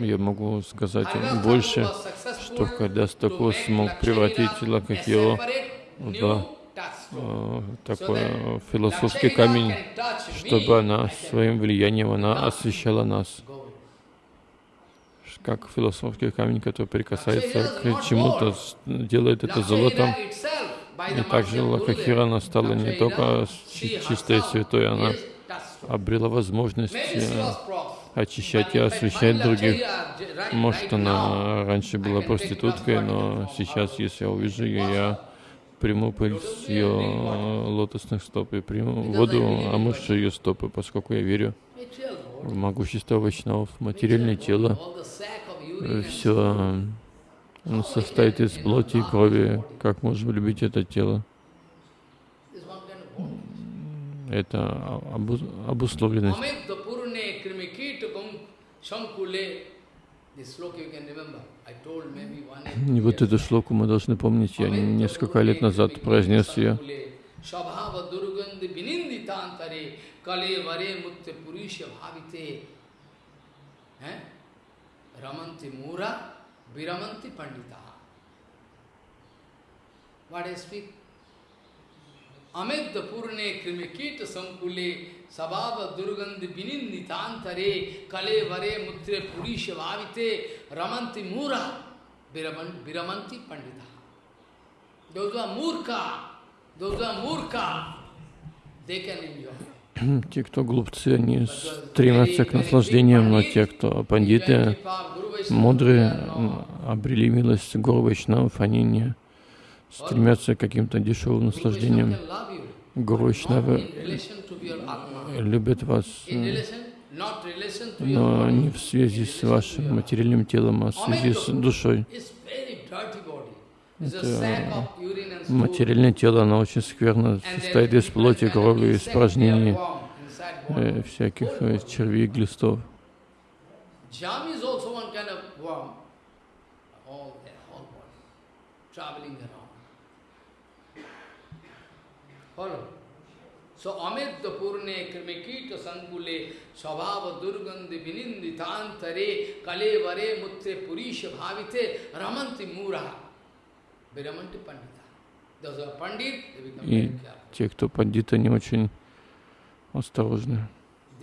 Я могу сказать больше, что Харидас Такур смог превратить Лакшахиру. в э, такой философский камень, чтобы она своим влиянием она освещала нас. как философский камень, который прикасается к чему-то, делает это золотом. И также Лакахира она стала не только чистой святой, она обрела возможность э, очищать и освещать других. Может, она раньше была проституткой, но сейчас, если я увижу ее, я приму пыль с ее лотосных стоп и приму воду, омывшую ее стопы, поскольку я верю в могущество Вайшнавов, материальное тело, все состоит из плоти и крови. Как можем любить это тело? Это обусловленность. И вот эту шлоку мы должны помнить. Я несколько лет назад произнес ее. Ramanti Mura, Viramanti Pandita. What I speak? Amedda Purne Krimikita Sankule Sabhava Durgandhi Bininditantare Kale Vare Mutre Purisha Vavite Ramanti Mura Viramanti Pandita. Those are Murka, those are Murka, they can enjoy. Те, кто глупцы, они стремятся к наслаждениям, но те, кто пандиты, мудрые, обрели милость Гуру Вайшнавов, они не стремятся к каким-то дешевым наслаждениям. Гуру Вайшнавы любят вас, но не в связи с вашим материальным телом, а в связи с душой. Это материальное тело, оно очень скверно, состоит из плоти, крови, испражнений, э, всяких э, червей, глистов. So Amedda Purne Krimikita Sankule Svabhava Durgandhi Vininditantare Kale Vare Mutre Purisha Bhavite Ramanti Mura и те, кто пандит, они очень осторожны.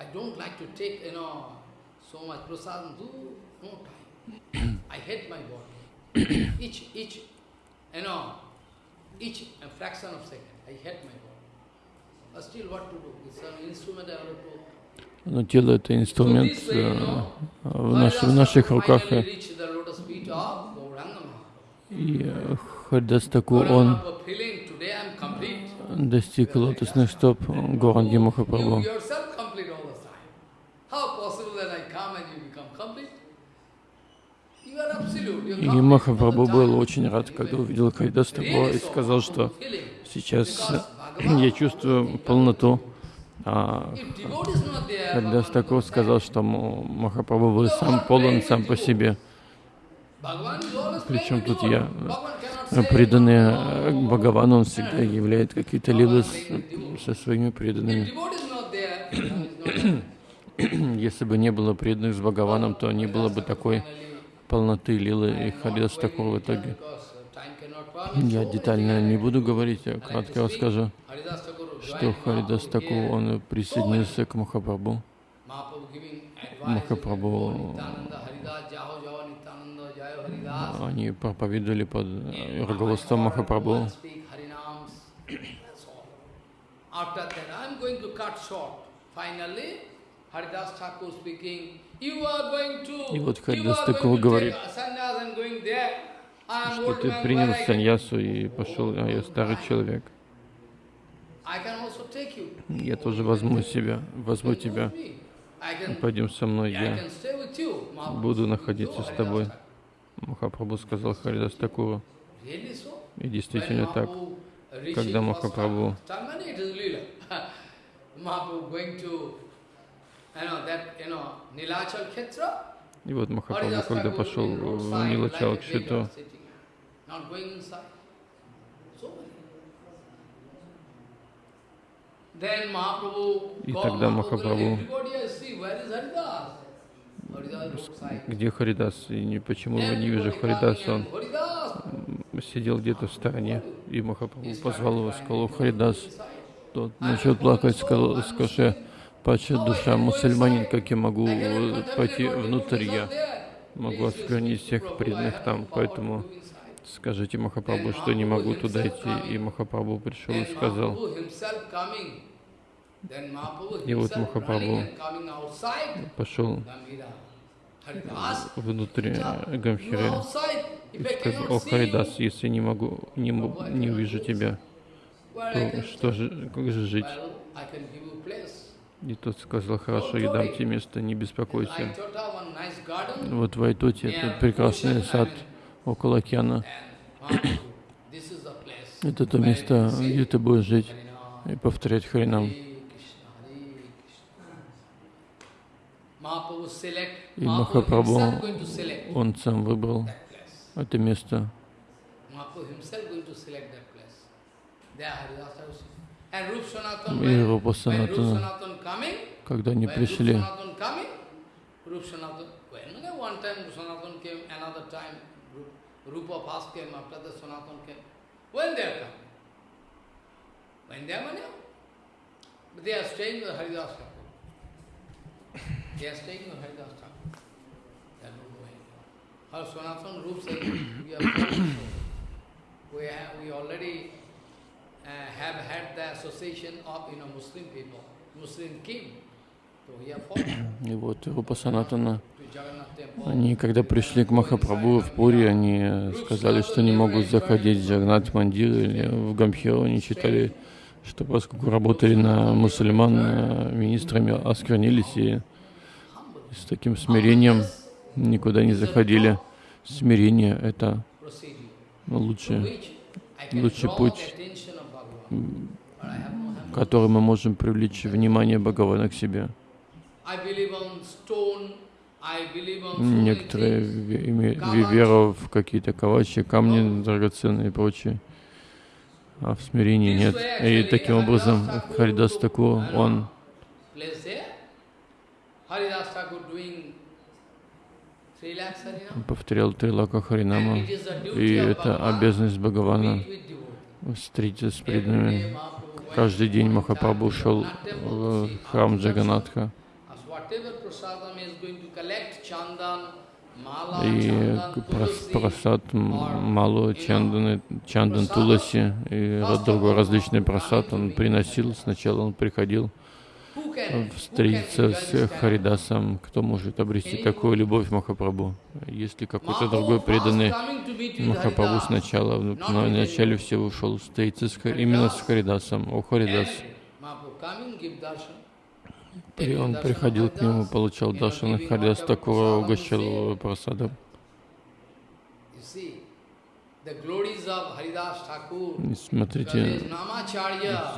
I don't like to take, you know, so much prasadam, do no time. I hate my body. each, each, you know, each fraction of second, I hate my body. But still what to do? It's an instrument I have to Но тело — это инструмент в, наш, в наших руках. И Хардастаку, он достиг лотосных стоп Горанги Махапрабху. И Махапрабху был очень рад, когда увидел Хайдастаку и сказал, что сейчас я чувствую полноту. А Хайдастаку сказал, что Махапрабху был сам полон сам по себе. Причем тут я преданный Бхагавану, он всегда являет какие-то лилы со своими преданными. Если бы не было преданных с Бхагаваном, то не было бы такой полноты лилы и Харидас такого в итоге. Я детально не буду говорить, я кратко расскажу, что Харидас Таку, он присоединился к Махапрабху. Махапрабху они проповедовали под руководством Махапрабху. И вот Харидас Такур говорит, что ты принял саньясу и пошел, а я старый человек. Я тоже возьму себя, возьму тебя. Пойдем со мной, я буду находиться с тобой. Махапрабху сказал Харидас Такуру. И действительно так. Когда Махапрабху и вот Махапрабху, когда пошел в Нилачал Кшитру, и тогда Махапрабху где Харидас, и почему я не вижу Харидаса, он сидел где-то в стороне, и Махапрабху позвал его, сказал, Харидас, тот начал плакать, сказал, скажи, пача душа, мусульманин, как я могу пойти внутрь, я могу осквернить всех преданных там, поэтому скажите Махапрабху, что не могу туда идти. И Махапрабху пришел и сказал, и вот Махапрабху пошел внутрь Гамхиры и сказал, о Харидас, если не могу, не, не увижу тебя, то что же, как же жить? И тот сказал, хорошо, я дам тебе место, не беспокойся. Вот в Айтоте, это прекрасный сад около океана. Это то место, где ты будешь жить и повторять Харинам. И Махапрабху, он сам выбрал это место. И Рупа Санатана, когда они пришли, Rupa first came, after the Sanatan came. When they are coming? When they are coming? They are staying with Haridas They are staying in Haridas Thakur. They are not going. Our Sanatana Rup said, we are we, have, we already И вот Рупа Санатана, они, когда пришли к Махапрабху в Пури, они сказали, что не могут заходить в Джагнат Мандир или в Гамхиру. Они считали, что поскольку работали на мусульман, министрами осквернились и с таким смирением никуда не заходили. Смирение — это лучший, лучший путь, который мы можем привлечь внимание Бхагавана к себе. Некоторые верят в какие-то кавачи, камни драгоценные и прочее, а в смирении нет. И таким образом Харидас Таку, он повторял три лака Харинама. И это обязанность Бхагавана встретиться с преданными. Каждый день Махапрабху шел в храм Джаганатха. И просад Малу, Чандан, Чандан Туласи и другой различный просад он приносил. Сначала он приходил встретиться с Харидасом, кто может обрести такую любовь Махапрабху. Если какой-то другой преданный Махапрабху сначала, в начале всего ушел встретиться с, именно с Харидасом. О, Харидас! И он приходил к нему, получал Даршан, Харидас такого угощал просадом. Смотрите,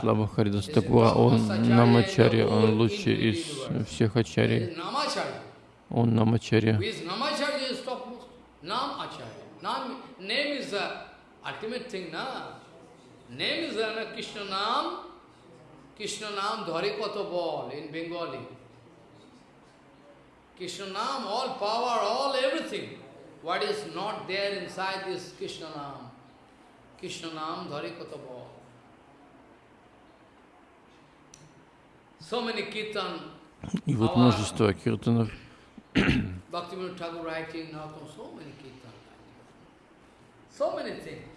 слава Харидас Такура, он Намачарья, он лучший из всех ачарий. Он Намачарья. Krishna Nam dhare koto ball in Bengali. Krishna Nam, all power, all everything. What is not there inside this Krishna Nam? Krishna Nam dhari katabo. So many kirtan. И вот множество киртанов. Bhaktivinoda Thakur writing now so many kirtan. So many things.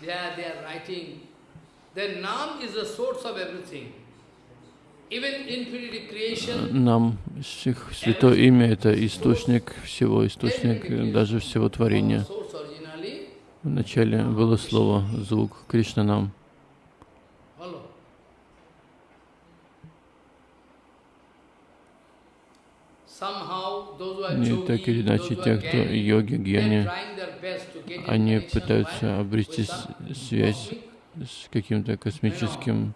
They are, they are writing. The Nam is the source of everything. Нам Святое Имя — это источник всего, источник даже всего творения. Вначале было слово, звук Кришна нам. И так или иначе, те, кто йоги, гьяни, они пытаются обрести связь с каким-то космическим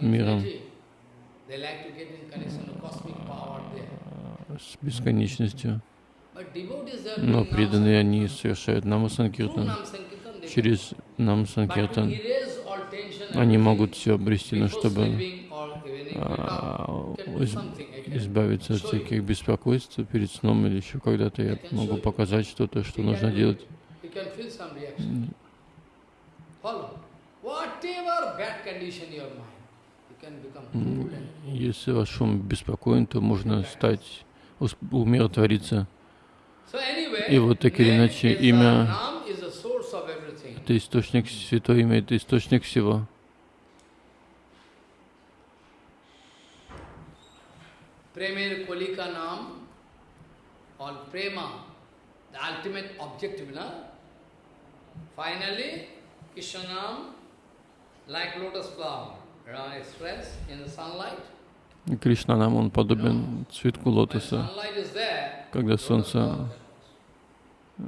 миром с бесконечностью. Но преданные они совершают намасанкиртан. Через намасанкиртан они могут все обрести, но чтобы а, избавиться от всяких беспокойств перед сном или еще когда-то я могу показать что-то, что нужно делать. Whatever bad condition your mind, если ваш ум беспокоен, то можно стать, умиротвориться. И вот так или иначе, имя — это источник, святое имя — это источник всего. Premir Kolika Nam, or Prema, the ultimate objective, na? Finally, Krishna like lotus flower. Кришна нам, он подобен цветку лотоса. Когда солнце э,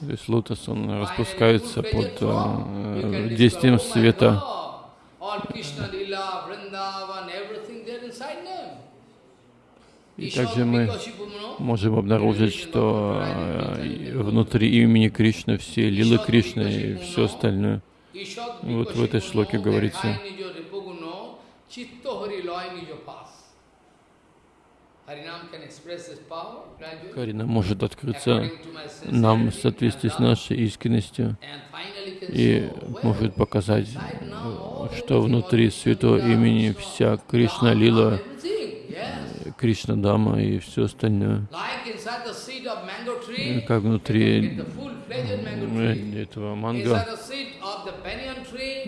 то есть лотос, он распускается под э, действием света. И также мы можем обнаружить, что внутри имени Кришны все лилы Кришны и все остальное. Вот в этой шлоке говорится. Харина может открыться нам в соответствии с нашей искренностью и может показать, что внутри святого имени вся Кришна Лила Кришна Дама и все остальное. Как внутри этого манго.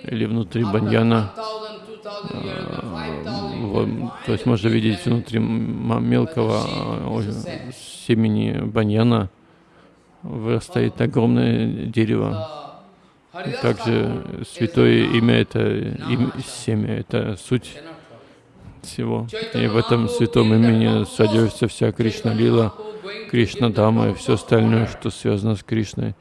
Или внутри баньяна. А, то есть можно видеть внутри мелкого семени баньяна. Вырастает огромное дерево. Также святое имя — это имя, семя, это суть всего. И в этом святом имени содержится вся Кришна Лила, Кришна Дама и все остальное, что связано с Кришной.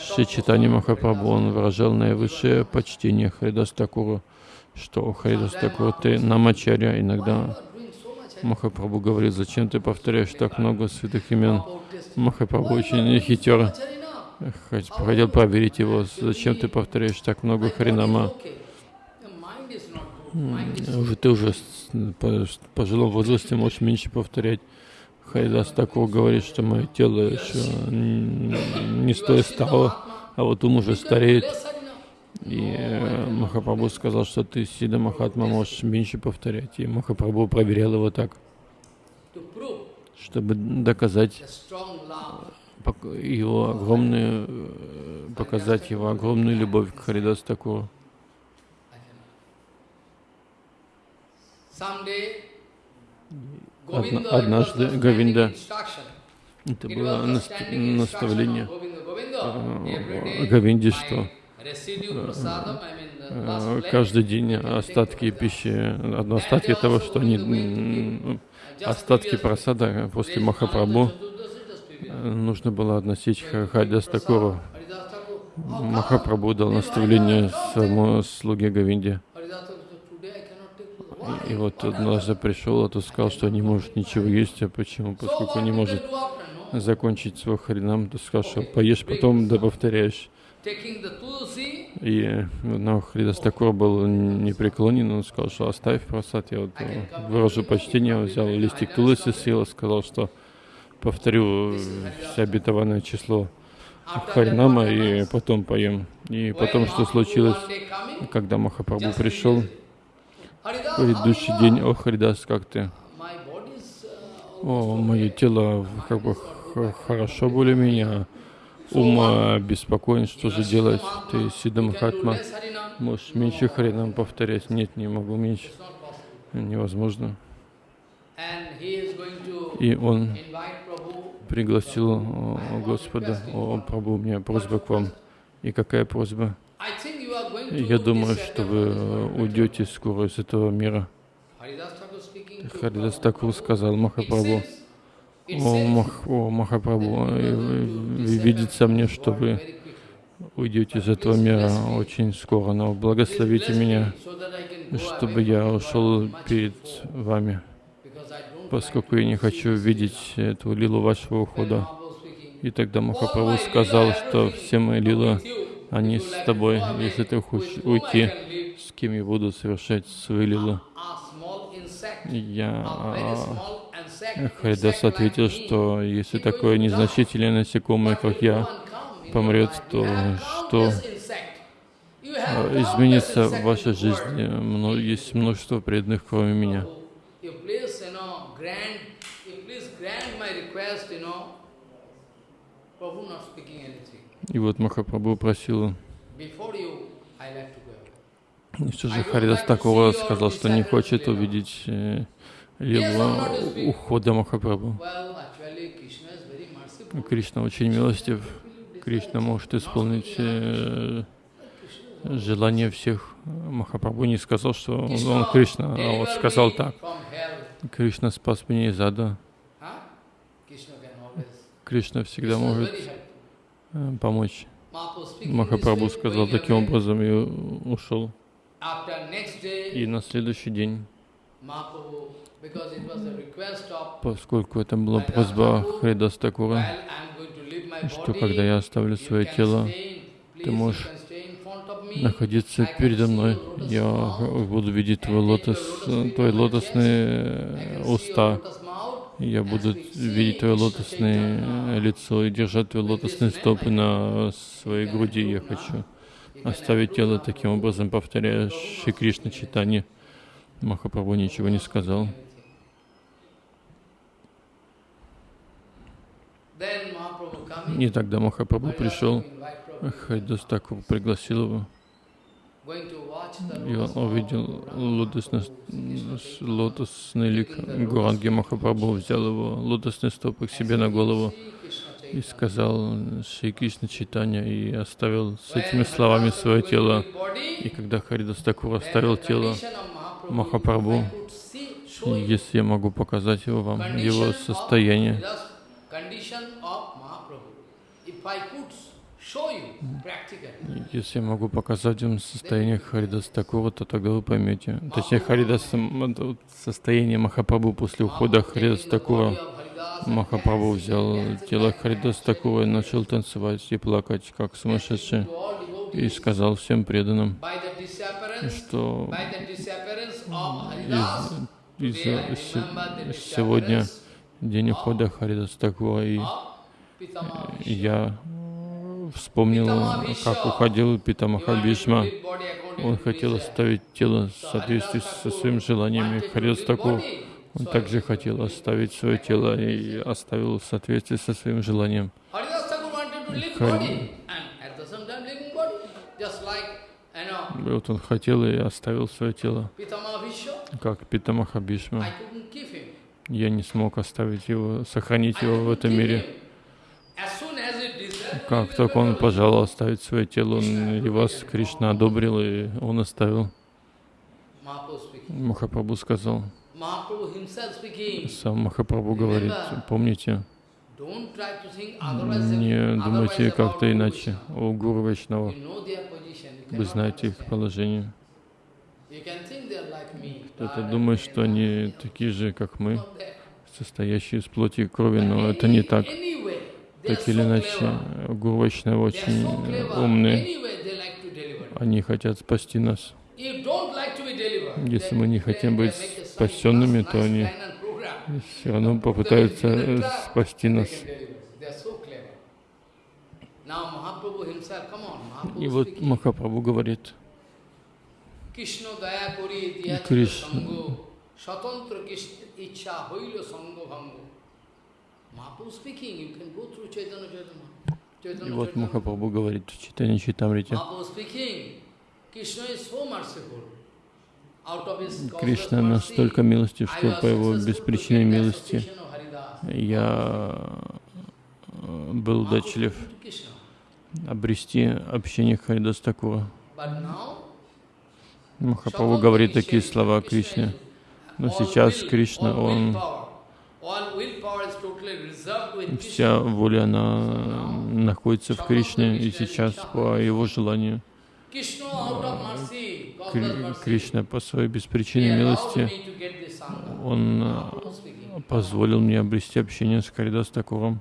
Шри Читани Махапрабху, он выражал наивысшее почтение Харидас Такуру, что Харидас Такуру, ты намачаря. Иногда Махапрабху говорит, зачем ты повторяешь так много святых имен? Махапрабху очень хитер. Хотел проверить его, зачем ты повторяешь так много Харинама? Ты уже по пожилом возрасте можешь меньше повторять. Хайдас такого говорит, что мое тело еще не стоит стало, а вот ум уже стареет. И э, Махапрабху сказал, что ты, Сида Махатма, можешь меньше повторять. И Махапрабху проверял его так, чтобы доказать его огромную, э, показать его огромную любовь к Харидас Такуру. Однажды Говинда, это было наставление. э, Говинде, что? э, каждый день остатки пищи, остатки того, что они, остатки просада после Махапрабху, нужно было относить Хадас Такуру. Махапрабху дал наставление своему слуге Говинде. И, вот однажды пришел, а тот сказал, что не может ничего есть. А почему? Поскольку не может закончить свой харинам, то сказал, что поешь, потом да повторяешь. И но Хридас Такур был непреклонен, он сказал, что оставь просад. Я вот выражу почтение, взял листик Туласи, съел, сказал, что повторю все обетованное число Харинама и потом поем. И потом, что случилось, когда Махапрабху пришел, предыдущий день, о, Харидас, как ты? О, мое тело как бы хорошо более-менее, ум беспокоен, что же делать? Ты, Сида Махатма, можешь меньше Харинам повторять? Нет, не могу меньше. Невозможно. И он пригласил Господа, о, Прабху, у меня просьба к вам. И какая просьба? Я думаю, что вы уйдете скоро из этого мира. Харидас Такур сказал Махапрабху, о, Мах, о Махапрабху, видится мне, что вы уйдете из этого мира очень скоро, но благословите меня, чтобы я ушел перед вами поскольку я не хочу видеть эту лилу вашего ухода. И тогда Махапрабху сказал, что все мои лилы, они с тобой. Если ты хочешь уйти, с кем я буду совершать свои лилы? Я Харидас ответил, что если такое незначительное насекомое, как я, помрет, то что изменится в вашей жизни? Есть множество преданных, кроме меня. Prabhu not speaking anything. И вот Махапрабху просил, и все же Харидас Такура сказал, что не хочет увидеть э, лилу ухода Махапрабху. Кришна очень милостив. Кришна может исполнить э, желание всех. Махапрабху не сказал, что он, он Кришна, а вот сказал так. Кришна спас меня из ада. Кришна всегда может э, помочь. Махапрабху сказал таким образом и ушел. И на следующий день, поскольку это была просьба Хридас Такура, что когда я оставлю свое тело, ты можешь находиться передо мной. Я буду видеть твой лотос, твои лотосные уста. Я буду видеть твое лотосное лицо и держать твои лотосные стопы на своей груди. Я хочу оставить тело таким образом, повторяя Шри Кришна читание. Махапрабху ничего не сказал. И тогда Махапрабху пришел, Хайдас Такур пригласил его. И он увидел лотосный, лотосный лик Гуранги Махапрабху, взял его лотосный стопы к себе на голову и сказал Шри Кришна читания и оставил с этими словами свое тело. И когда Харидас Такур оставил тело Махапрабху, если я могу показать его вам, его состояние, если я могу показать вам состояние Харидас такого, то тогда вы поймете. Точнее, Харидас, состояние Махапрабху после ухода Харидас такого. Махапрабху взял тело Харидас такого и начал танцевать и плакать, как сумасшедший. И сказал всем преданным, что из, из, сегодня день ухода Харидас Такура, и я вспомнил, как уходил Питамаха Бишма. Он хотел оставить тело в соответствии со своим желанием. И Харидас Такур, он также хотел оставить свое тело и оставил в соответствии со своим желанием. Хари... Вот он хотел и оставил свое тело, как Питамаха Бишма. Я не смог оставить его, сохранить его в этом мире. Как только он пожелал оставить свое тело, он, вас Кришна одобрил, и он оставил. Махапрабху сказал, сам Махапрабху говорит, помните, не думайте как-то иначе о Гуру Вайшнавах. Вы знаете их положение. Кто-то думает, что они такие же, как мы, состоящие из плоти и крови, но это не так. Так или иначе, Гуру Вайшнавы очень умные. Они хотят спасти нас. Если мы не хотим быть спасенными, то они все равно попытаются спасти нас. И вот Махапрабху говорит, Кришна, и вот Махапрабху говорит в Читане Читамрите, Кришна настолько милостив, что по его беспричинной милости я э, был удачлив обрести общение Харидас Такура. Махапрабху говорит такие слова Кришне. Но сейчас Кришна, он вся воля, она находится в Кришне, и сейчас по его желанию Кришна по своей беспричинной милости, он позволил мне обрести общение с Каридас Такуром.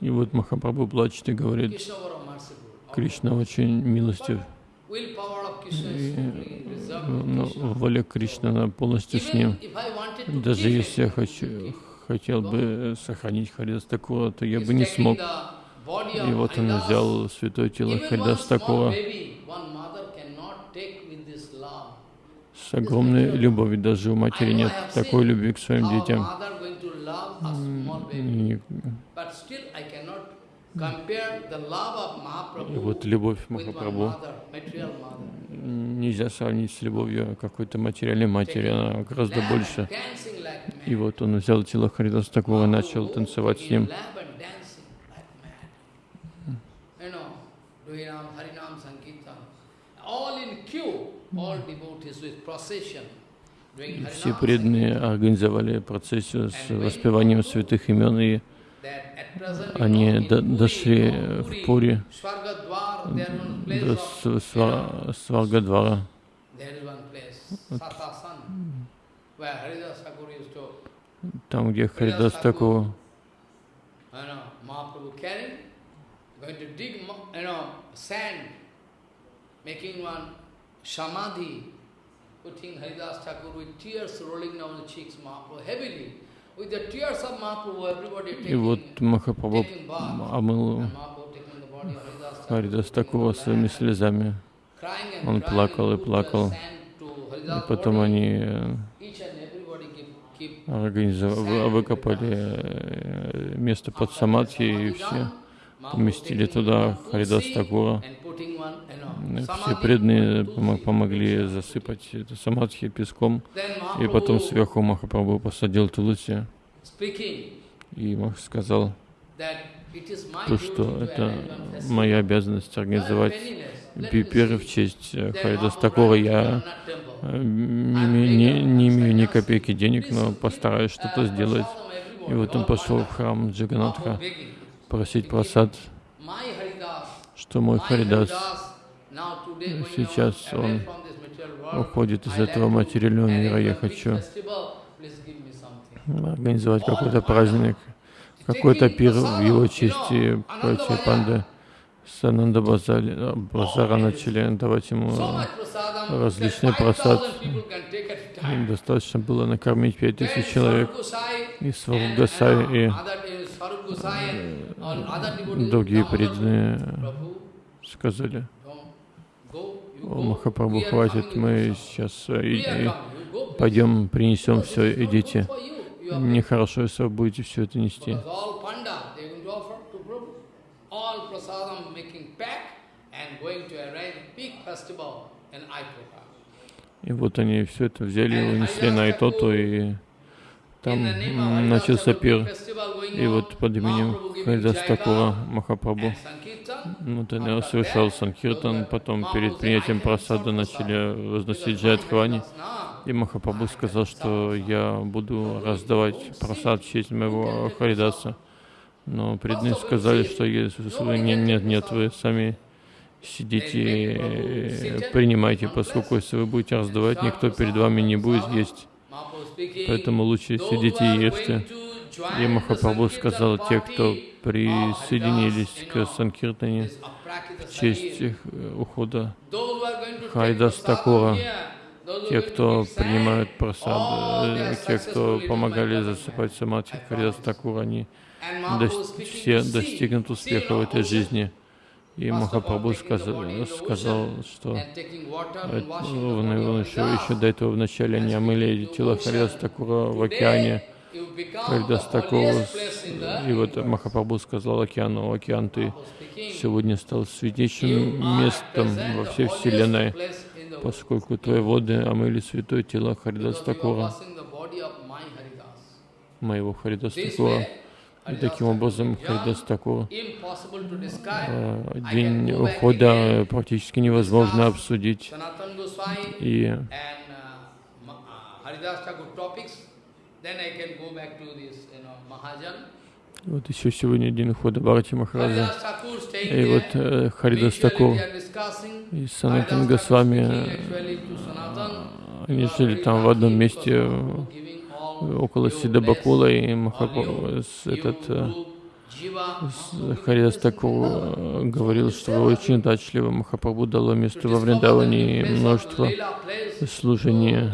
И вот Махапрабху плачет и говорит, Кришна очень милостив. Ну, воля Кришны, она полностью с ним. Даже если я хочу, хотел бы сохранить Харидас Такура, то я бы не смог. И вот он взял святое тело Харидас Такура с огромной любовью. Даже у матери нет такой любви к своим детям. И и вот любовь Махапрабху. нельзя сравнить с любовью какой-то материальной матери, она гораздо больше. И вот он взял тело Харидаса Такура и начал танцевать с ним. Все преданные организовали процессию с воспеванием святых имен и они до, дошли в Пури до Сваргадвара. Там, где Харидас Такур making one samadhi, putting Haridas Thakur with tears rolling down the cheeks, Mahaprabhu heavily. И вот Махапрабху омыл Харидас Такура своими слезами. Он плакал и плакал. И потом они организовали, выкопали э, место под Самадхи и все поместили туда Харидас Такура. Все преданные помогли засыпать это Самадхи песком, и потом сверху Махапрабху посадил Тулуси. И Мах сказал, то, что это моя обязанность организовать пипер в честь э, Харидас Такора. Я э, не, не, не имею ни копейки денег, но постараюсь что-то сделать. И вот он пошел в храм Джаганатха просить просад, что мой Харидас сейчас он уходит из этого материального мира. Я хочу организовать какой-то праздник, какой-то пир в его чести, прочие панды с Ананда Базара начали давать ему различный просад. Достаточно было накормить пять тысяч человек. И Сваруб Гасай, и другие преданные сказали, о, Махапрабху, хватит, мы сейчас и, и пойдем принесем все, идите. Нехорошо, если вы будете все это нести. И вот они все это взяли, унесли на Айтоту, и там начался пир. И вот под именем Хайдастакура Махапрабху вот он совершал Санкиртан, потом перед принятием просада начали возносить Джайадхвани. И Махапрабху сказал, что я буду раздавать просад в честь моего Харидаса. Но преданные сказали, что если нет, нет, нет, вы сами сидите принимайте, поскольку если вы будете раздавать, никто перед вами не будет есть. Поэтому лучше сидите и ешьте. И Махапрабху сказал, те, кто присоединились к Санкиртане в честь ухода Хайдас Такура, те, кто принимают просад, те, кто помогали засыпать самадхи Хайдас Такура, они все достигнут успеха в этой жизни. И Махапрабху сказал, что он, он еще, еще до этого вначале они омыли тело Харидас Такура в океане, Харидас Такура, и вот Махапрабху сказал океану, океан, ты сегодня стал святейшим местом во всей Вселенной, поскольку твои воды омыли святое тело Харидас Такура, моего Харидас Такура. И таким образом Харидас Такур э, день ухода практически невозможно обсудить. И вот еще сегодня день ухода Бхарати Махараджа. И вот э, Харидас Такур и Санатан Госвами, они жили там в одном месте, около Сидабакула и Махапрабху, этот э, Харидас Такур э, говорил, что вы очень удачливы. Махапрабху дало место во Вриндаване и множество служений.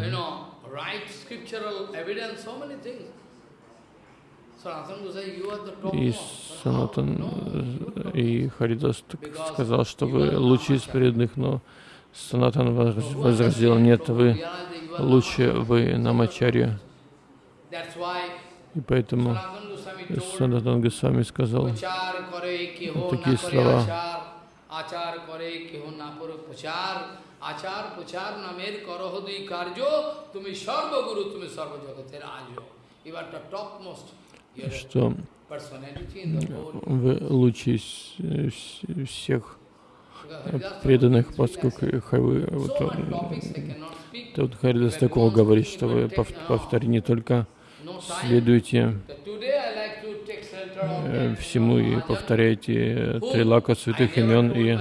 И Санатан и Харидас сказал, что вы лучший из преданных, но Санатан возразил, нет, вы лучше, вы намачарья. И поэтому Санатан Госвами сказал такие слова. আচার করে কেহ না করো প্রচার আচার প্রচার নামের করহ দুই কার্য তুমি সর্বগুরু তুমি সর্বজগতের আজ You are the topmost. Что вы лучшие из всех преданных, поскольку вы, вот, тут Харидас такого говорит, что вы повторите не только следуйте э, всему и повторяйте трилака святых имен и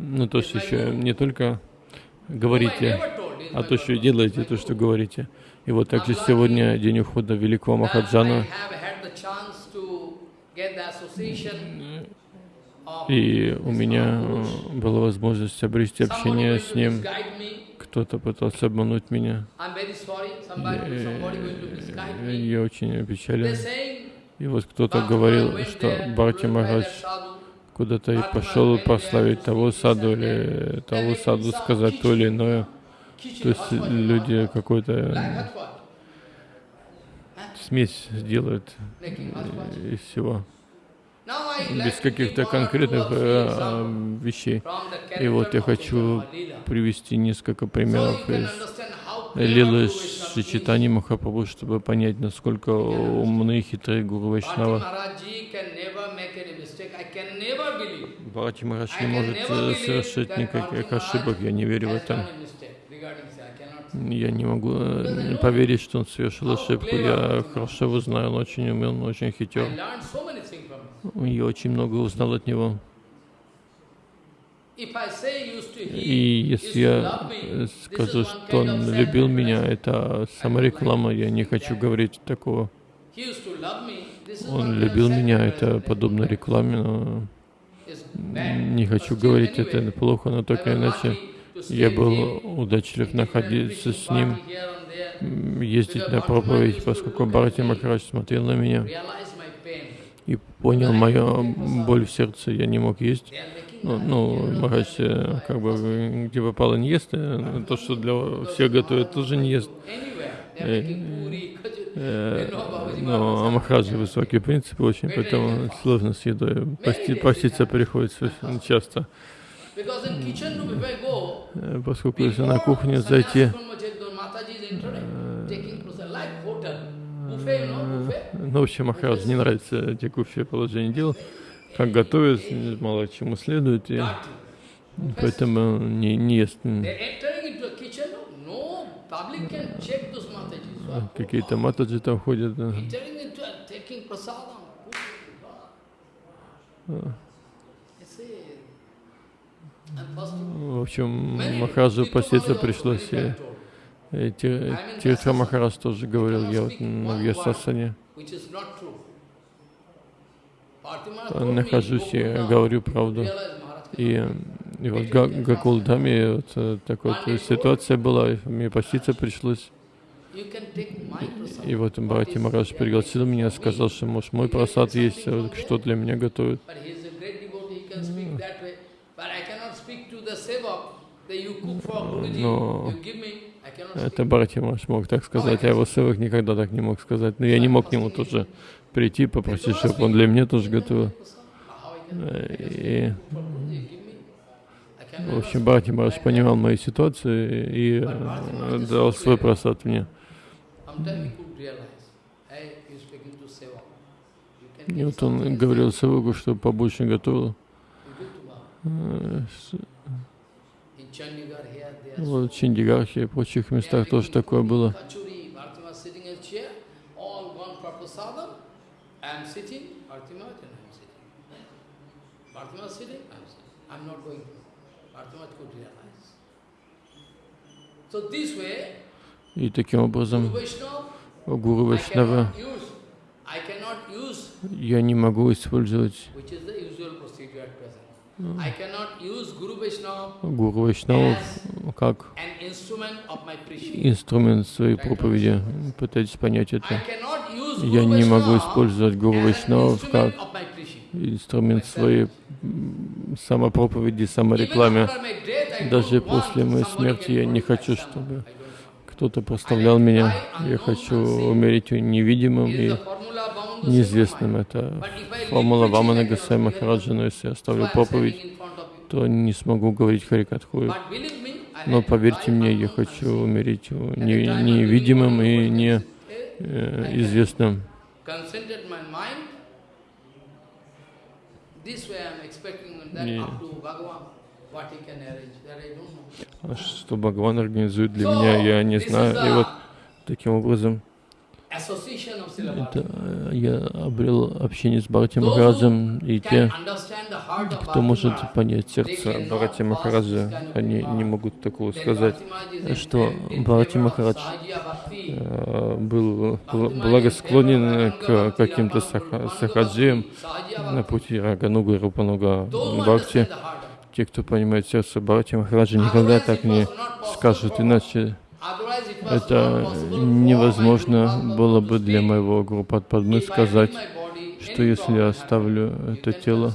ну, то, что еще не только говорите, а то, что делаете, то, что говорите. И вот также сегодня день ухода великого Махаджана. И у меня была возможность обрести общение с ним кто-то пытался обмануть меня. Я, я очень опечален. И вот кто-то говорил, что Бхакти Махарадж куда-то и пошел прославить того саду или того саду сказать то или иное. То есть люди какой-то смесь делают из всего без каких-то конкретных э, вещей. И вот я хочу привести несколько примеров из Лилы Шичитани Махапрабху, чтобы понять, насколько умны и хитрые Гуру Вайшнава. Бхарати Махарадж не может э, совершить никаких ошибок, я не верю в это. Я не могу э, поверить, что он совершил ошибку. Я хорошо его знаю, он очень умен, очень хитер. Я очень много узнал от него. И если я скажу, что он любил меня, это самореклама, я не хочу говорить такого. Он любил меня, это подобно рекламе, но Не хочу говорить это плохо, но только иначе я был удачлив находиться с ним, ездить на проповедь, поскольку Бхарати Махарадж смотрел на меня и понял мою боль в сердце, я не мог есть. Ну, ну Махарадж э, как бы где попало не ест, то, что для всех готовят, тоже не ест. Э, э, но Махараджа высокие принципы очень, поэтому сложно с едой. Пости, поститься приходится часто. Поскольку если на кухню зайти, ну, в общем, Махарадж не нравится текущее положение дел, как готовят, мало чему следует, и поэтому не, не ест. Какие-то матаджи там ходят. В общем, Махараджу поститься пришлось. И Тиртха Махарадж тоже говорил, я вот на Вьясасане. нахожусь и говорю правду. И, и вот Гакулдаме вот э, такая вот ситуация была, мне поститься пришлось. И вот Бхати Марадж пригласил меня, сказал, что может мой просад есть, что для меня готовят. Но это Бхати Марадж мог так сказать, а его севак никогда так не мог сказать. Но я не мог к нему тоже прийти, попросить, чтобы он для меня тоже готовил. И, в общем, Бхати Марадж понимал мою ситуацию и э, дал свой просад мне. И вот он говорил Савуку, что побольше готовил. Вот в Чиндигархе и прочих местах тоже такое было. И таким образом Гуру Вайшнава я не могу использовать Гуру Вайшнаву как инструмент своей проповеди. Пытайтесь понять это. Я не могу использовать Гуру Вайшнаву как инструмент своей самопроповеди, саморекламе. Даже после моей смерти я не хочу, чтобы кто-то проставлял меня. Я хочу умереть невидимым и неизвестным. Это формула Вамана Гасай Махараджа, но если я оставлю проповедь, то не смогу говорить Харикатху. Но поверьте мне, я хочу умереть невидимым и неизвестным. Что Бхагаван организует для меня, я не знаю. И вот таким образом это э, я обрел общение с Бхарати Махараджем, и те, кто может понять сердце Бхарати Махараджа, они не могут такого сказать, что Бхарати Махарадж э, был благосклонен к каким-то сахаджиям на пути Рагануга и Рупануга Бхакти. Те, кто понимает сердце Бхарати Махараджа, никогда так не скажут, иначе это невозможно было бы для моего группы Падмы сказать, что если я оставлю это тело,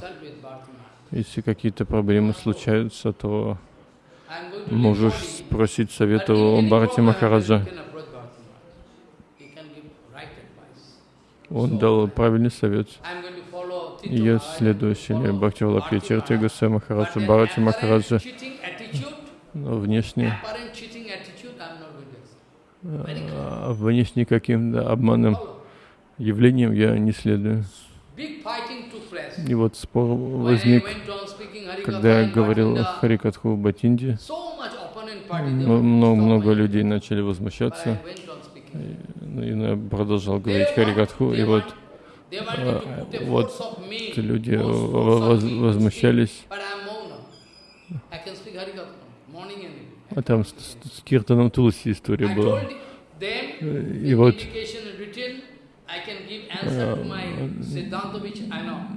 если какие-то проблемы случаются, то можешь спросить совета у Бхарати Махараджа. Он дал правильный совет. Я следую силе Бхакти Валапья Тирти Гусей Махараджа, Бхарати Махараджа. Но внешне внешне каким-то обманным явлением я не следую. И вот спор возник, когда я говорил о Харикатху в Батинде. Много, много людей начали возмущаться. И я продолжал говорить Харикатху, и вот, а, вот люди возмущались. А там с, с Киртаном Тулси история была. И вот.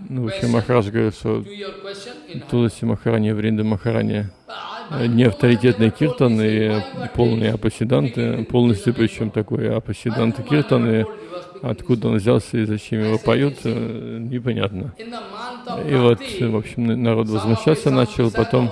ну, в общем, Махарадж говорит, что Туласи Махарани, Вринда Махарани не авторитетный киртан и полные апасиданты, полностью причем такой апасиданты киртаны, откуда он взялся и зачем его поют, э, непонятно. И вот, в общем, народ возмущаться начал, потом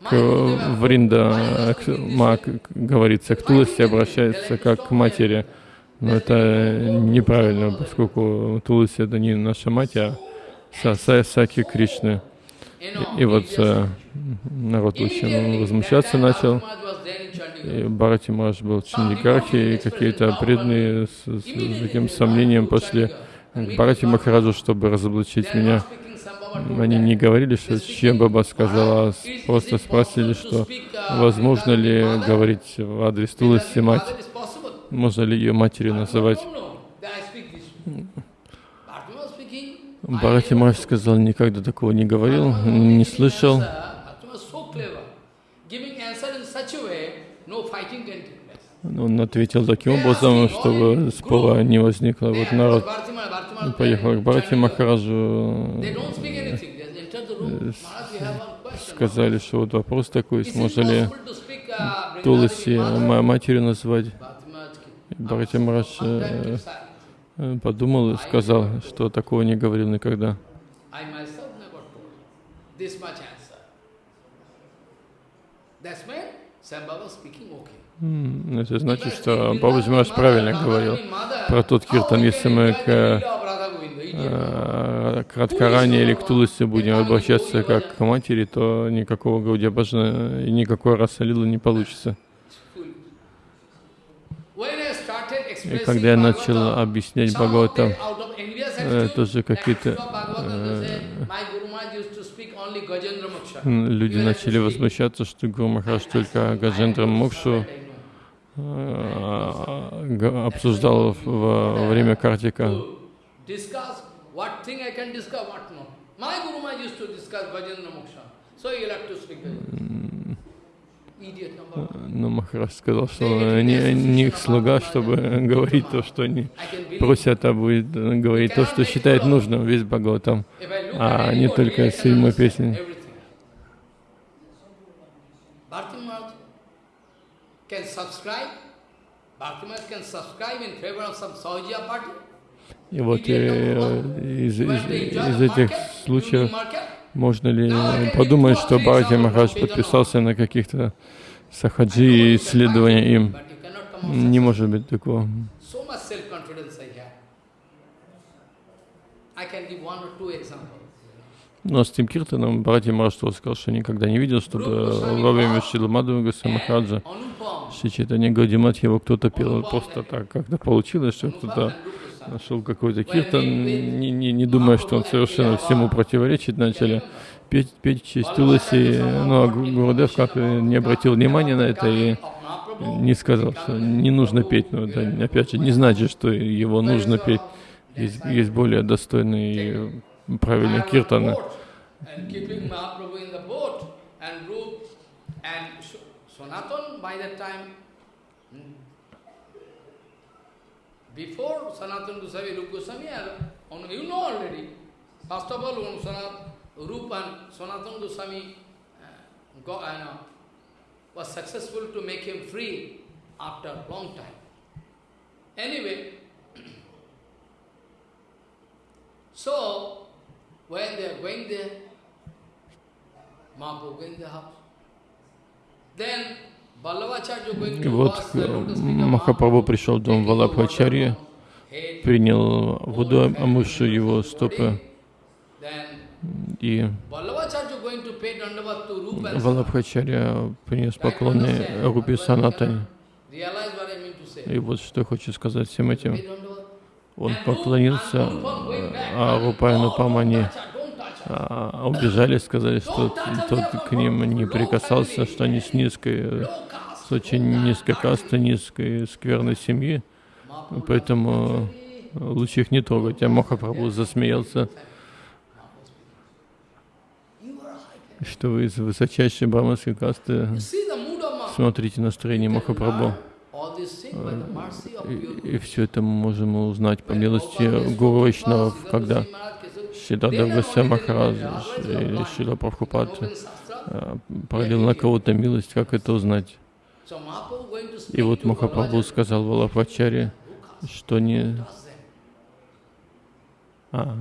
Вринда к, ма, говорится, к Туласи обращается как к матери. Но это неправильно, поскольку Туласи это не наша мать, а Саки Кришны. И, и вот э, народ очень возмущаться начал. И Бхарати Маш был в Чиндигархе, и какие-то преданные с, с, с таким сомнением пошли к Бхарати Махараджу, чтобы разоблачить меня. Они не говорили, что чем Баба сказала, а просто спросили, что возможно ли говорить в адрес Туласи мать, можно ли ее матерью называть. Бхарати Махарадж сказал, никогда такого не говорил, не слышал. Он ответил таким образом, чтобы спора не возникло. Вот народ поехал к Бхарати Махараджу, сказали, что вот вопрос такой, можно ли Туласи матерью назвать. Бхарати Махарадж Э, подумал и сказал, что такого не говорил никогда. Это значит, что Бабаджи правильно говорил про тот киртан. Если мы к, э, к Радхаране или к Туласе будем обращаться как к матери, то никакого Гаудия Баджана и никакой Расалила не получится. И когда я начал объяснять Бхагаватам, э, тоже какие-то э, люди начали возмущаться, что Гуру Махарадж только Гаджендра Мокшу обсуждал во время картика. Но Махарадж сказал, что не, не их слуга, чтобы говорить то, что они просят, а будет говорить то, что считает нужным весь Бхагаватам, а не только седьмой песни. И вот э, из, из, из этих случаев можно ли подумать, что Бхарати Махарадж подписался на каких-то сахаджи и исследования им? Не может быть такого. Но с тем киртаном Бхарати Махарадж сказал, что никогда не видел, чтобы во время Шила Мадхава Махараджа Шри Чайтанья Гаудимат его кто-то пел. Просто так, как-то получилось, что кто-то нашел какой-то киртан, не, не, не думая, что он совершенно всему противоречит, начали петь, петь честь Туласи, но а Гурудев как не обратил внимания на это и не сказал, что не нужно петь, но это опять же не значит, что его нужно петь. Есть, есть более достойные и правильные киртаны. Sanatan by that time Before Sanatana Goswami, Rupa Goswami, you know already. First of all, when Sanat, Rupa and Sanatana Goswami uh, uh, was successful to make him free after a long time. Anyway, so when they are going there, И вот Махапрабху пришел в дом Валабхачарьи, принял воду, омывшую его стопы, и Валабхачарья принес поклоны Рупи Санатане. И вот что хочу сказать всем этим. Он поклонился а Рупайну Памани а, убежали, сказали, что тот к ним не прикасался, что они с низкой, с очень низкой касты, низкой скверной семьи, поэтому лучше их не трогать. А Махапрабху засмеялся, что вы из высочайшей браманской касты смотрите настроение Махапрабху. И, и все это мы можем узнать по милости Гуру Вайшнавов, когда Сиддхарта Госвами Махарадж или Шила Прабхупад пролил на кого-то милость, как это узнать? И вот Махапрабху сказал Валапачаре, что не... А.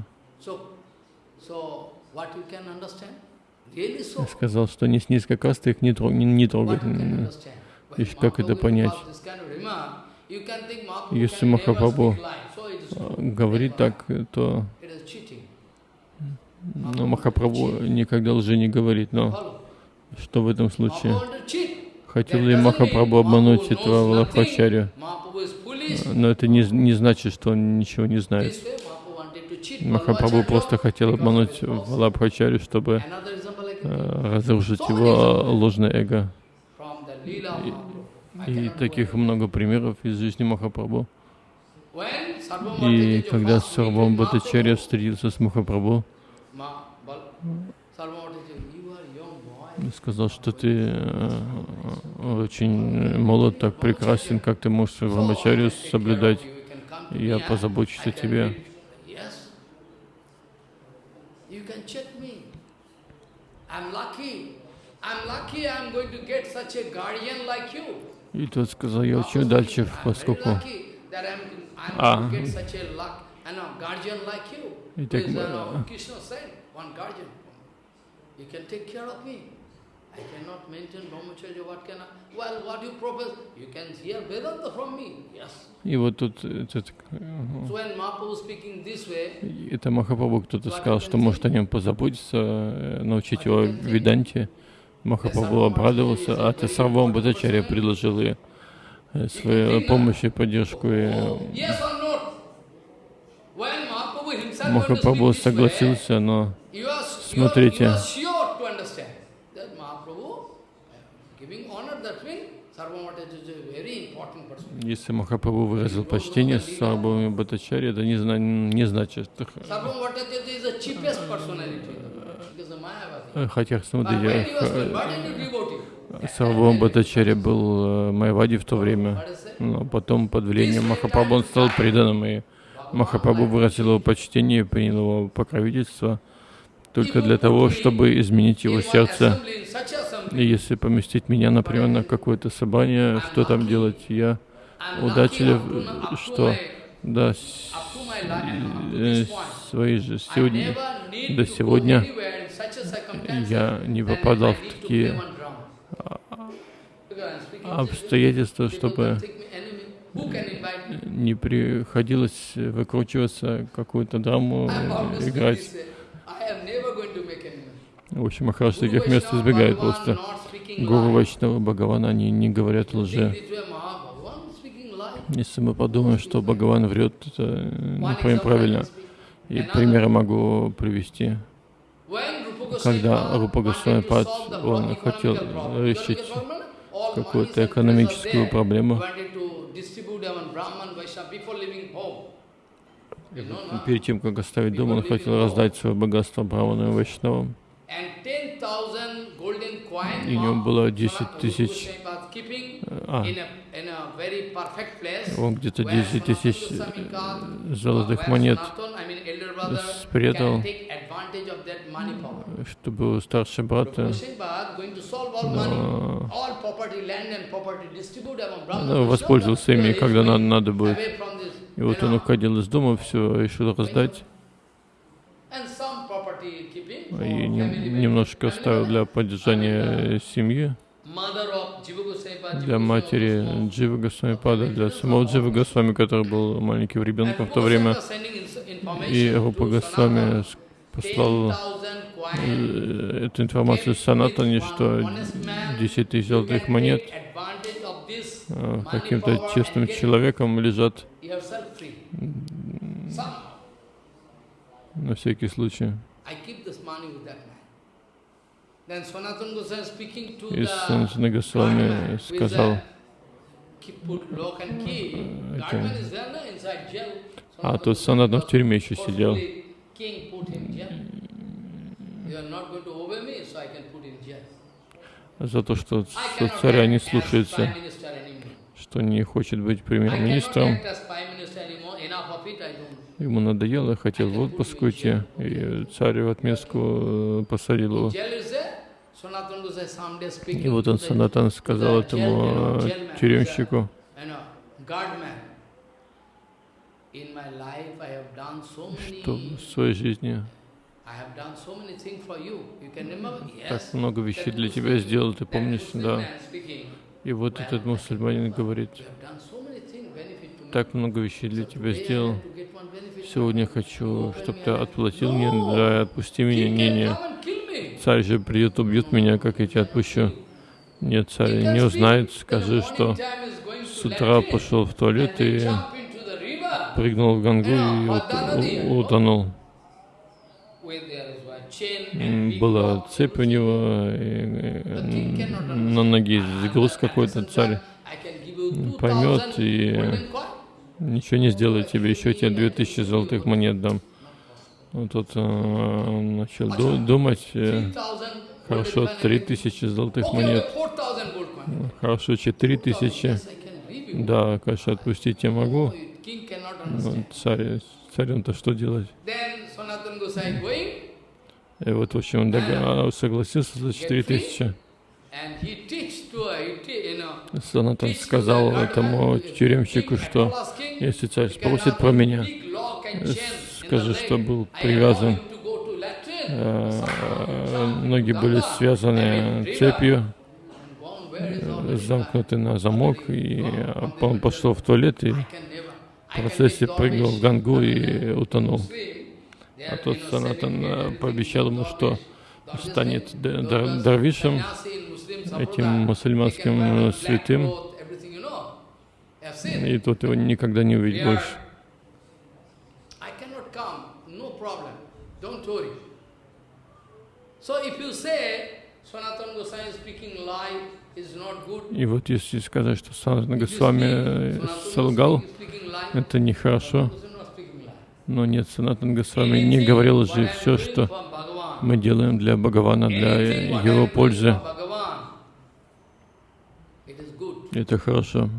Сказал, что не с низкой касты их не, трог, не, не трогать. И как это понять? Если Махапрабху говорит так, то но Махапрабху никогда лжи не говорит. Но что в этом случае? Хотел ли Махапрабху обмануть этого Валабхачарю? Но это не, не значит, что он ничего не знает. Махапрабху просто хотел обмануть Валабхачарю, чтобы э, разрушить его ложное эго. И, и таких много примеров из жизни Махапрабху. И когда Сарвам Бхаттачарья встретился с Махапрабху, сказал, что ты э, очень молод, так прекрасен, как ты можешь Брамачарью соблюдать. Я позабочусь о тебе. И тот сказал, я очень удачлив, поскольку... А, и так, И вот тут этот, это Махапрабху кто-то сказал, что может о нем позаботиться, научить его Веданте. Махапрабху обрадовался, а Тесарвам Бхаттачарья предложил ей свою помощь и поддержку. И Махапрабху согласился, но смотрите, если Махапрабху выразил почтение Сарбхами Бхаттачари, это не, зна не значит, что... Хотя, смотрите, Сарбхам Бхаттачари был э, Майвади в то время, но потом под влиянием Махапрабху он стал преданным, и Махапрабху выразил его почтение, принял его покровительство только для того, чтобы изменить его сердце. И если поместить меня, например, на какое-то собрание, что там делать? Я удачлив, что да, э, свои же сегодня, до сегодня я не попадал в такие обстоятельства, чтобы не приходилось выкручиваться, какую-то драму играть. В общем, Махарадж таких мест избегает просто. Гуру Вайшнава Бхагавана, они не говорят лжи. Если мы подумаем, что Бхагаван врет, это не вполне правильно. И примеры могу привести. Когда Рупа Госвами Пад, он хотел решить какую-то экономическую проблему, Перед тем, как оставить дом, он хотел раздать свое богатство браманам и вайшнавам. И у него было 10 тысяч, а, он где-то 10 тысяч золотых монет спрятал, чтобы старший брат но, но воспользовался ими, когда надо, надо будет. И вот он уходил из дома, все решил раздать. И немножко оставил для поддержания семьи, для матери Джива Госвами для самого Джива Госвами, который был маленьким ребенком в то время. И Рупа Госвами послал э, эту информацию Санатане, что 10 тысяч золотых монет э, каким-то честным человеком лежат на всякий случай. И Санатана Госвами сказал, это, а тут Санатан в тюрьме еще сидел. За то, что царя не слушается, что не хочет быть премьер-министром. Ему надоело, хотел в отпуск уйти, и царь в отместку э, посадил его. И вот он, Санатан, сказал этому э, тюремщику, что в своей жизни так много вещей для тебя сделал, ты помнишь, да? И вот этот мусульманин говорит, так много вещей для тебя сделал, сегодня хочу, чтобы ты отплатил мне, да, отпусти меня, не, не. Царь же придет, убьет меня, как я тебя отпущу. Нет, царь не узнает, скажи, что с утра пошел в туалет и прыгнул в Гангу и утонул. Была цепь у него, на ноге груз какой-то, царь поймет и ничего не сделает тебе, еще тебе 2000 золотых монет дам. Вот тут э, начал думать, э, хорошо, 3000 золотых монет, хорошо, 4000, да, конечно, отпустить я могу, но царь, царем-то что делать? И вот, в общем, он согласился за 4000. Санатан сказал этому тюремщику, что если царь спросит про меня, скажи, что был привязан, э, ноги были связаны цепью, замкнуты на замок, и он пошел в туалет и в процессе прыгнул в гангу и утонул. А тот Санатан э, пообещал ему, что станет дарвишем, этим мусульманским святым, и тот его никогда не увидит больше. И вот если сказать, что Санатана Госвами солгал, это нехорошо. Но нет, Санатан Госвами не говорил же все, что мы делаем для Бхагавана, для его пользы. Это хорошо.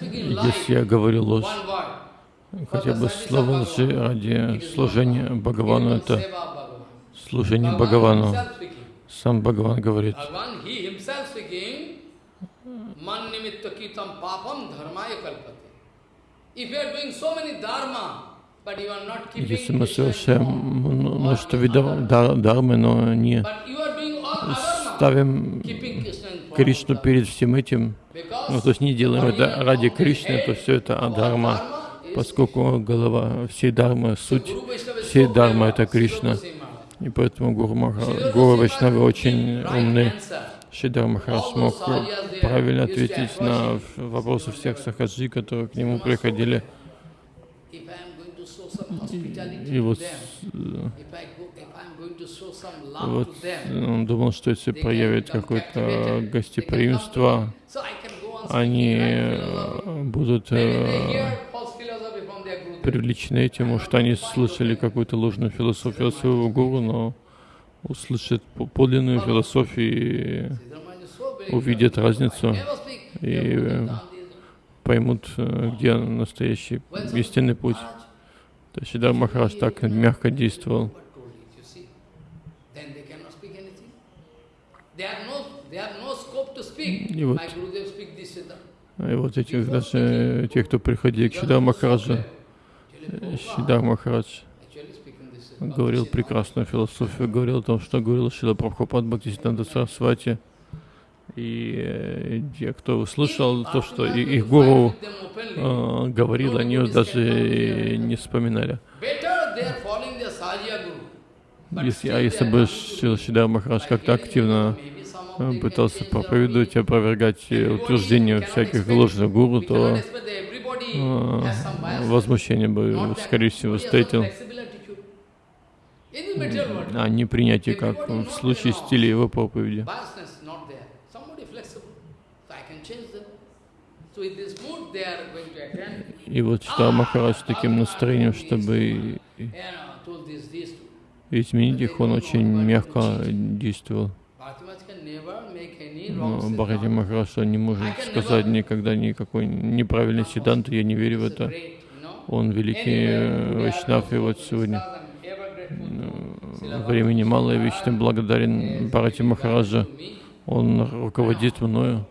Если я говорю ложь, хотя бы слово лжи ради служения Бхагавану, это служение Бхагавану. Сам Бхагаван говорит, если мы совершаем множество видов дармы, но не ставим Кришну перед всем этим, ну, то есть не делаем это ради Кришны, то все это адхарма, поскольку голова всей дармы, суть всей дармы — это Кришна. И поэтому Гуру, Маха, Гуру Вайшнавы очень умны. Шидар Махараш смог правильно ответить на вопросы всех сахаджи, которые к нему приходили. И, вот вот он думал, что если проявит какое-то гостеприимство, они э, будут э, привлечены этим, может, они слышали какую-то ложную философию от своего гуру, но услышат подлинную философию и увидят разницу и э, поймут, где настоящий истинный путь. То есть Сидар Махарадж так мягко действовал. И вот, и вот эти даже те, кто приходили к Шидар Махараджа, Шидар Махарадж говорил прекрасную философию, говорил о том, что говорил Шила Прабхупад Бхактисиданта Сарасвати. И э, те, кто услышал то, что их гуру э, говорил, они даже не вспоминали. Если, а если бы Шидар Махарадж как-то активно э, пытался проповедовать и опровергать утверждения всяких ложных гуру, то э, возмущение бы, скорее всего, встретил. а не принятие, как в случае стиля его проповеди. И вот читал Махарадж с таким настроением, чтобы изменить их, он очень мягко действовал. Но Бхарати Махарадж не может сказать никогда никакой неправильной седанты, я не верю в это. Он великий Вайшнав, и вот сегодня времени мало, я вечно благодарен Бхарати Махараджа. Он руководит мною.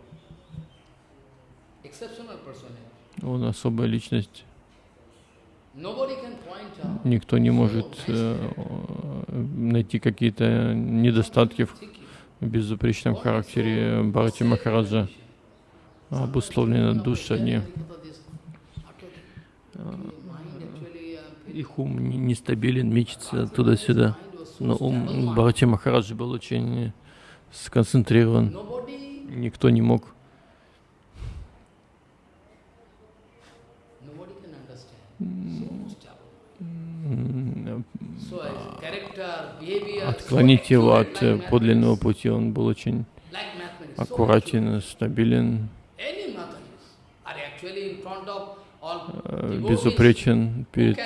Он особая личность. Никто не может э, найти какие-то недостатки в безупречном характере Бхарати Махараджа. Обусловлены души они. Их ум нестабилен, мечется туда-сюда. Но ум Бхарати Махараджа был очень сконцентрирован. Никто не мог отклонить его от э, подлинного пути. Он был очень аккуратен, стабилен, э, безупречен перед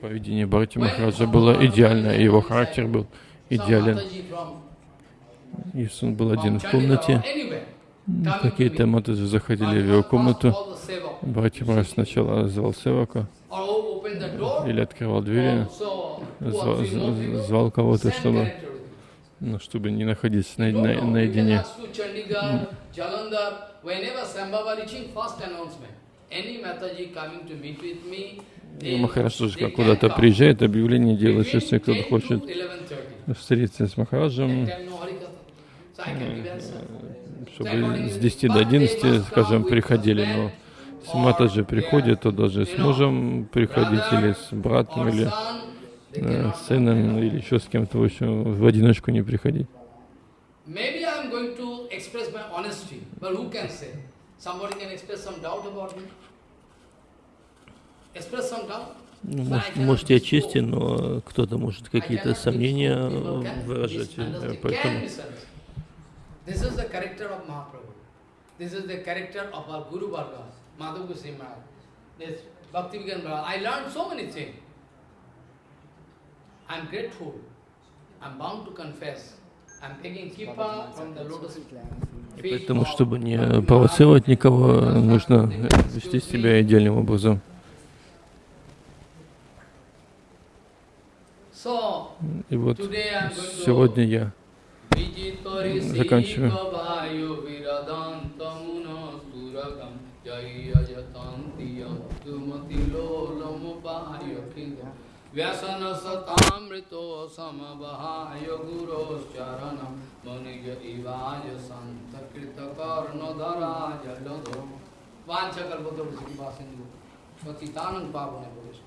Поведение Бхарати Махараджа было идеально, его характер был идеален. Если он был один в комнате, какие-то матаджи заходили в его комнату, Бхарати Махарадж сначала звал Севака, или открывал двери, звал, звал кого-то, чтобы, ну, чтобы не находиться на, на, наедине. Махарадж как куда-то приезжает, объявление делает, если кто-то хочет встретиться с Махараджем, чтобы с 10 до 11, скажем, приходили, но с Матаджи приходит, то даже с мужем приходить, или с братом, или э, с сыном, или еще с кем-то, в общем, в одиночку не приходить. Ну, может, может, я честен, но кто-то может какие-то сомнения выражать, э, поэтому This is the character of Mahaprabhu. This is the character of our Guru Varga, Madhav Goswami Maharaj. This Bhakti Vigan I learned so many things. I'm grateful. I'm bound to confess. I'm taking kippa from the lotus И поэтому, чтобы не провоцировать никого, нужно вести себя идеальным образом. И вот сегодня я Заканчиваю. व्यसन सतामृतो समवहाय गुरोश्चरणम मनुज इवाज संत कृत कर्ण धराज लधो वांछा कल्पतरु श्री वासिंदु पतितानंद पावने प्रवेश